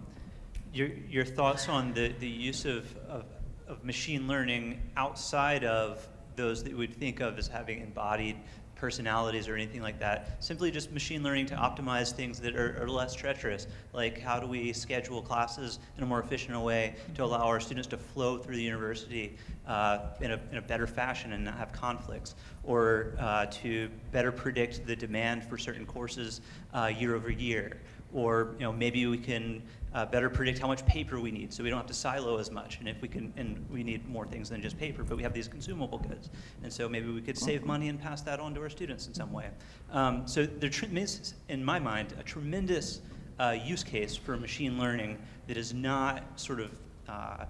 your, your thoughts on the, the use of, of, of machine learning outside of those that we would think of as having embodied personalities or anything like that. Simply just machine learning to optimize things that are, are less treacherous, like how do we schedule classes in a more efficient way to allow our students to flow through the university uh, in, a, in a better fashion and not have conflicts, or uh, to better predict the demand for certain courses uh, year over year, or you know maybe we can uh, better predict how much paper we need, so we don't have to silo as much. And if we can, and we need more things than just paper, but we have these consumable goods, and so maybe we could save money and pass that on to our students in some way. Um, so there is in my mind, a tremendous uh, use case for machine learning that is not sort of uh,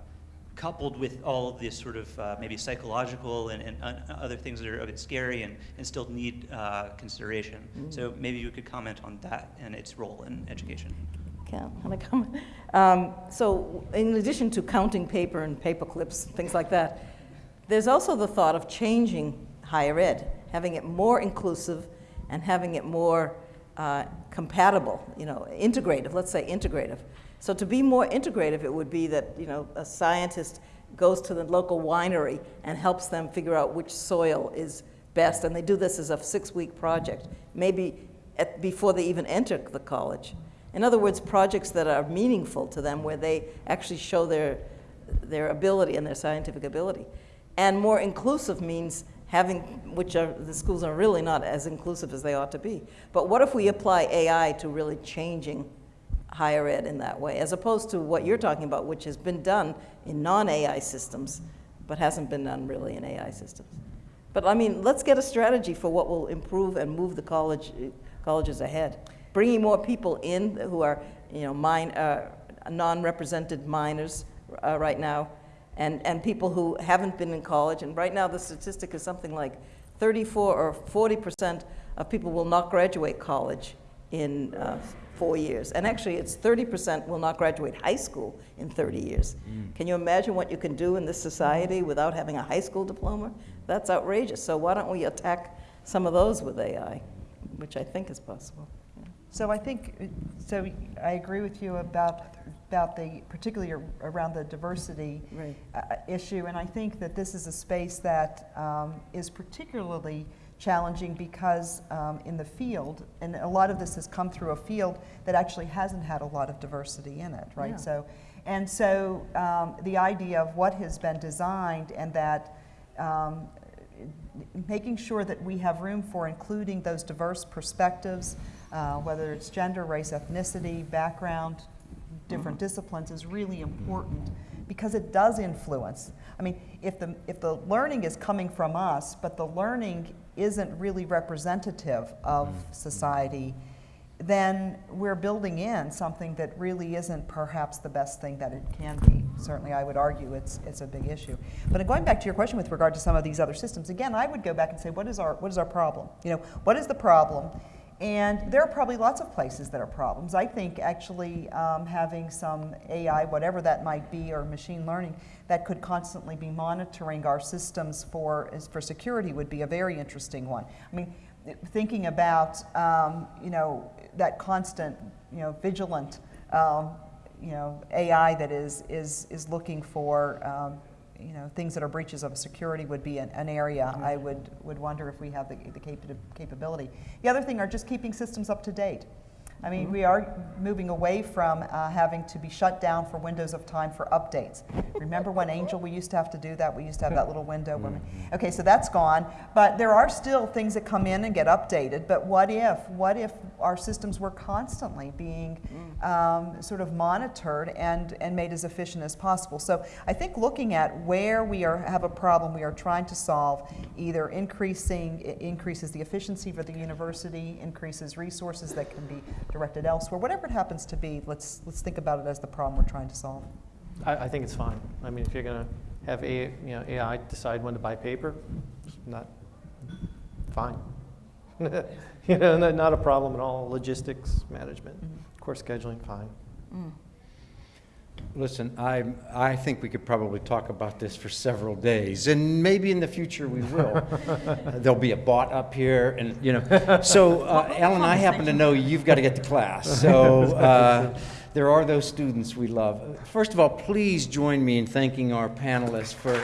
coupled with all of this sort of uh, maybe psychological and, and uh, other things that are a bit scary and, and still need uh, consideration. So maybe you could comment on that and its role in education. I comment? Um, so, in addition to counting paper and paper clips, things like that, there's also the thought of changing higher ed, having it more inclusive and having it more uh, compatible, you know, integrative, let's say integrative. So, to be more integrative, it would be that, you know, a scientist goes to the local winery and helps them figure out which soil is best, and they do this as a six week project, maybe at, before they even enter the college. In other words, projects that are meaningful to them where they actually show their, their ability and their scientific ability. And more inclusive means having, which are, the schools are really not as inclusive as they ought to be. But what if we apply AI to really changing higher ed in that way, as opposed to what you're talking about, which has been done in non-AI systems, but hasn't been done really in AI systems. But I mean, let's get a strategy for what will improve and move the college, colleges ahead. Bringing more people in who are, you know, mine, uh, non-represented minors uh, right now, and, and people who haven't been in college. And right now, the statistic is something like 34 or 40 percent of people will not graduate college in uh, four years. And actually, it's 30 percent will not graduate high school in 30 years. Can you imagine what you can do in this society without having a high school diploma? That's outrageous. So why don't we attack some of those with AI, which I think is possible. So I think, so I agree with you about, about the, particularly around the diversity Right. uh, issue, and I think that this is a space that um, is particularly challenging because um, in the field, and a lot of this has come through a field that actually hasn't had a lot of diversity in it, right? Yeah. So, and so um, the idea of what has been designed and that um, making sure that we have room for including those diverse perspectives, uh, whether it's gender, race, ethnicity, background, different disciplines, is really important because it does influence. I mean, if the, if the learning is coming from us, but the learning isn't really representative of society, then we're building in something that really isn't perhaps the best thing that it can be. Certainly, I would argue it's, it's a big issue. But going back to your question with regard to some of these other systems, again, I would go back and say, what is our, what is our problem? You know, what is the problem? And there are probably lots of places that are problems. I think actually um, having some AI, whatever that might be, or machine learning, that could constantly be monitoring our systems for, for security would be a very interesting one. I mean, thinking about, um, you know, that constant, you know, vigilant, um, you know, AI that is, is, is looking for, um, you know, things that are breaches of security would be an, an area mm-hmm. I would, would wonder if we have the, the capa- capability. The other thing are just keeping systems up to date. I mean, mm-hmm. we are moving away from uh, having to be shut down for windows of time for updates. Remember when Angel, we used to have to do that? We used to have that little window. When, mm-hmm. okay, so that's gone. But there are still things that come in and get updated. But what if? What if our systems were constantly being mm. Um, sort of monitored and, and made as efficient as possible? So I think looking at where we are, have a problem we are trying to solve, either increasing, increases the efficiency for the university, increases resources that can be directed elsewhere, whatever it happens to be, let's, let's think about it as the problem we're trying to solve. I, I think it's fine. I mean, if you're going to have A, you know, AI decide when to buy paper, it's not, fine. [laughs] You know, not, not a problem at all. Logistics, management, course scheduling, fine. Listen, I, I think we could probably talk about this for several days, and maybe in the future we will. [laughs] There'll be a bot up here, and, you know, [laughs] so, uh, Alan, I happen to know you've got to get to class, so [laughs] uh, there are those students we love. First of all, please join me in thanking our panelists for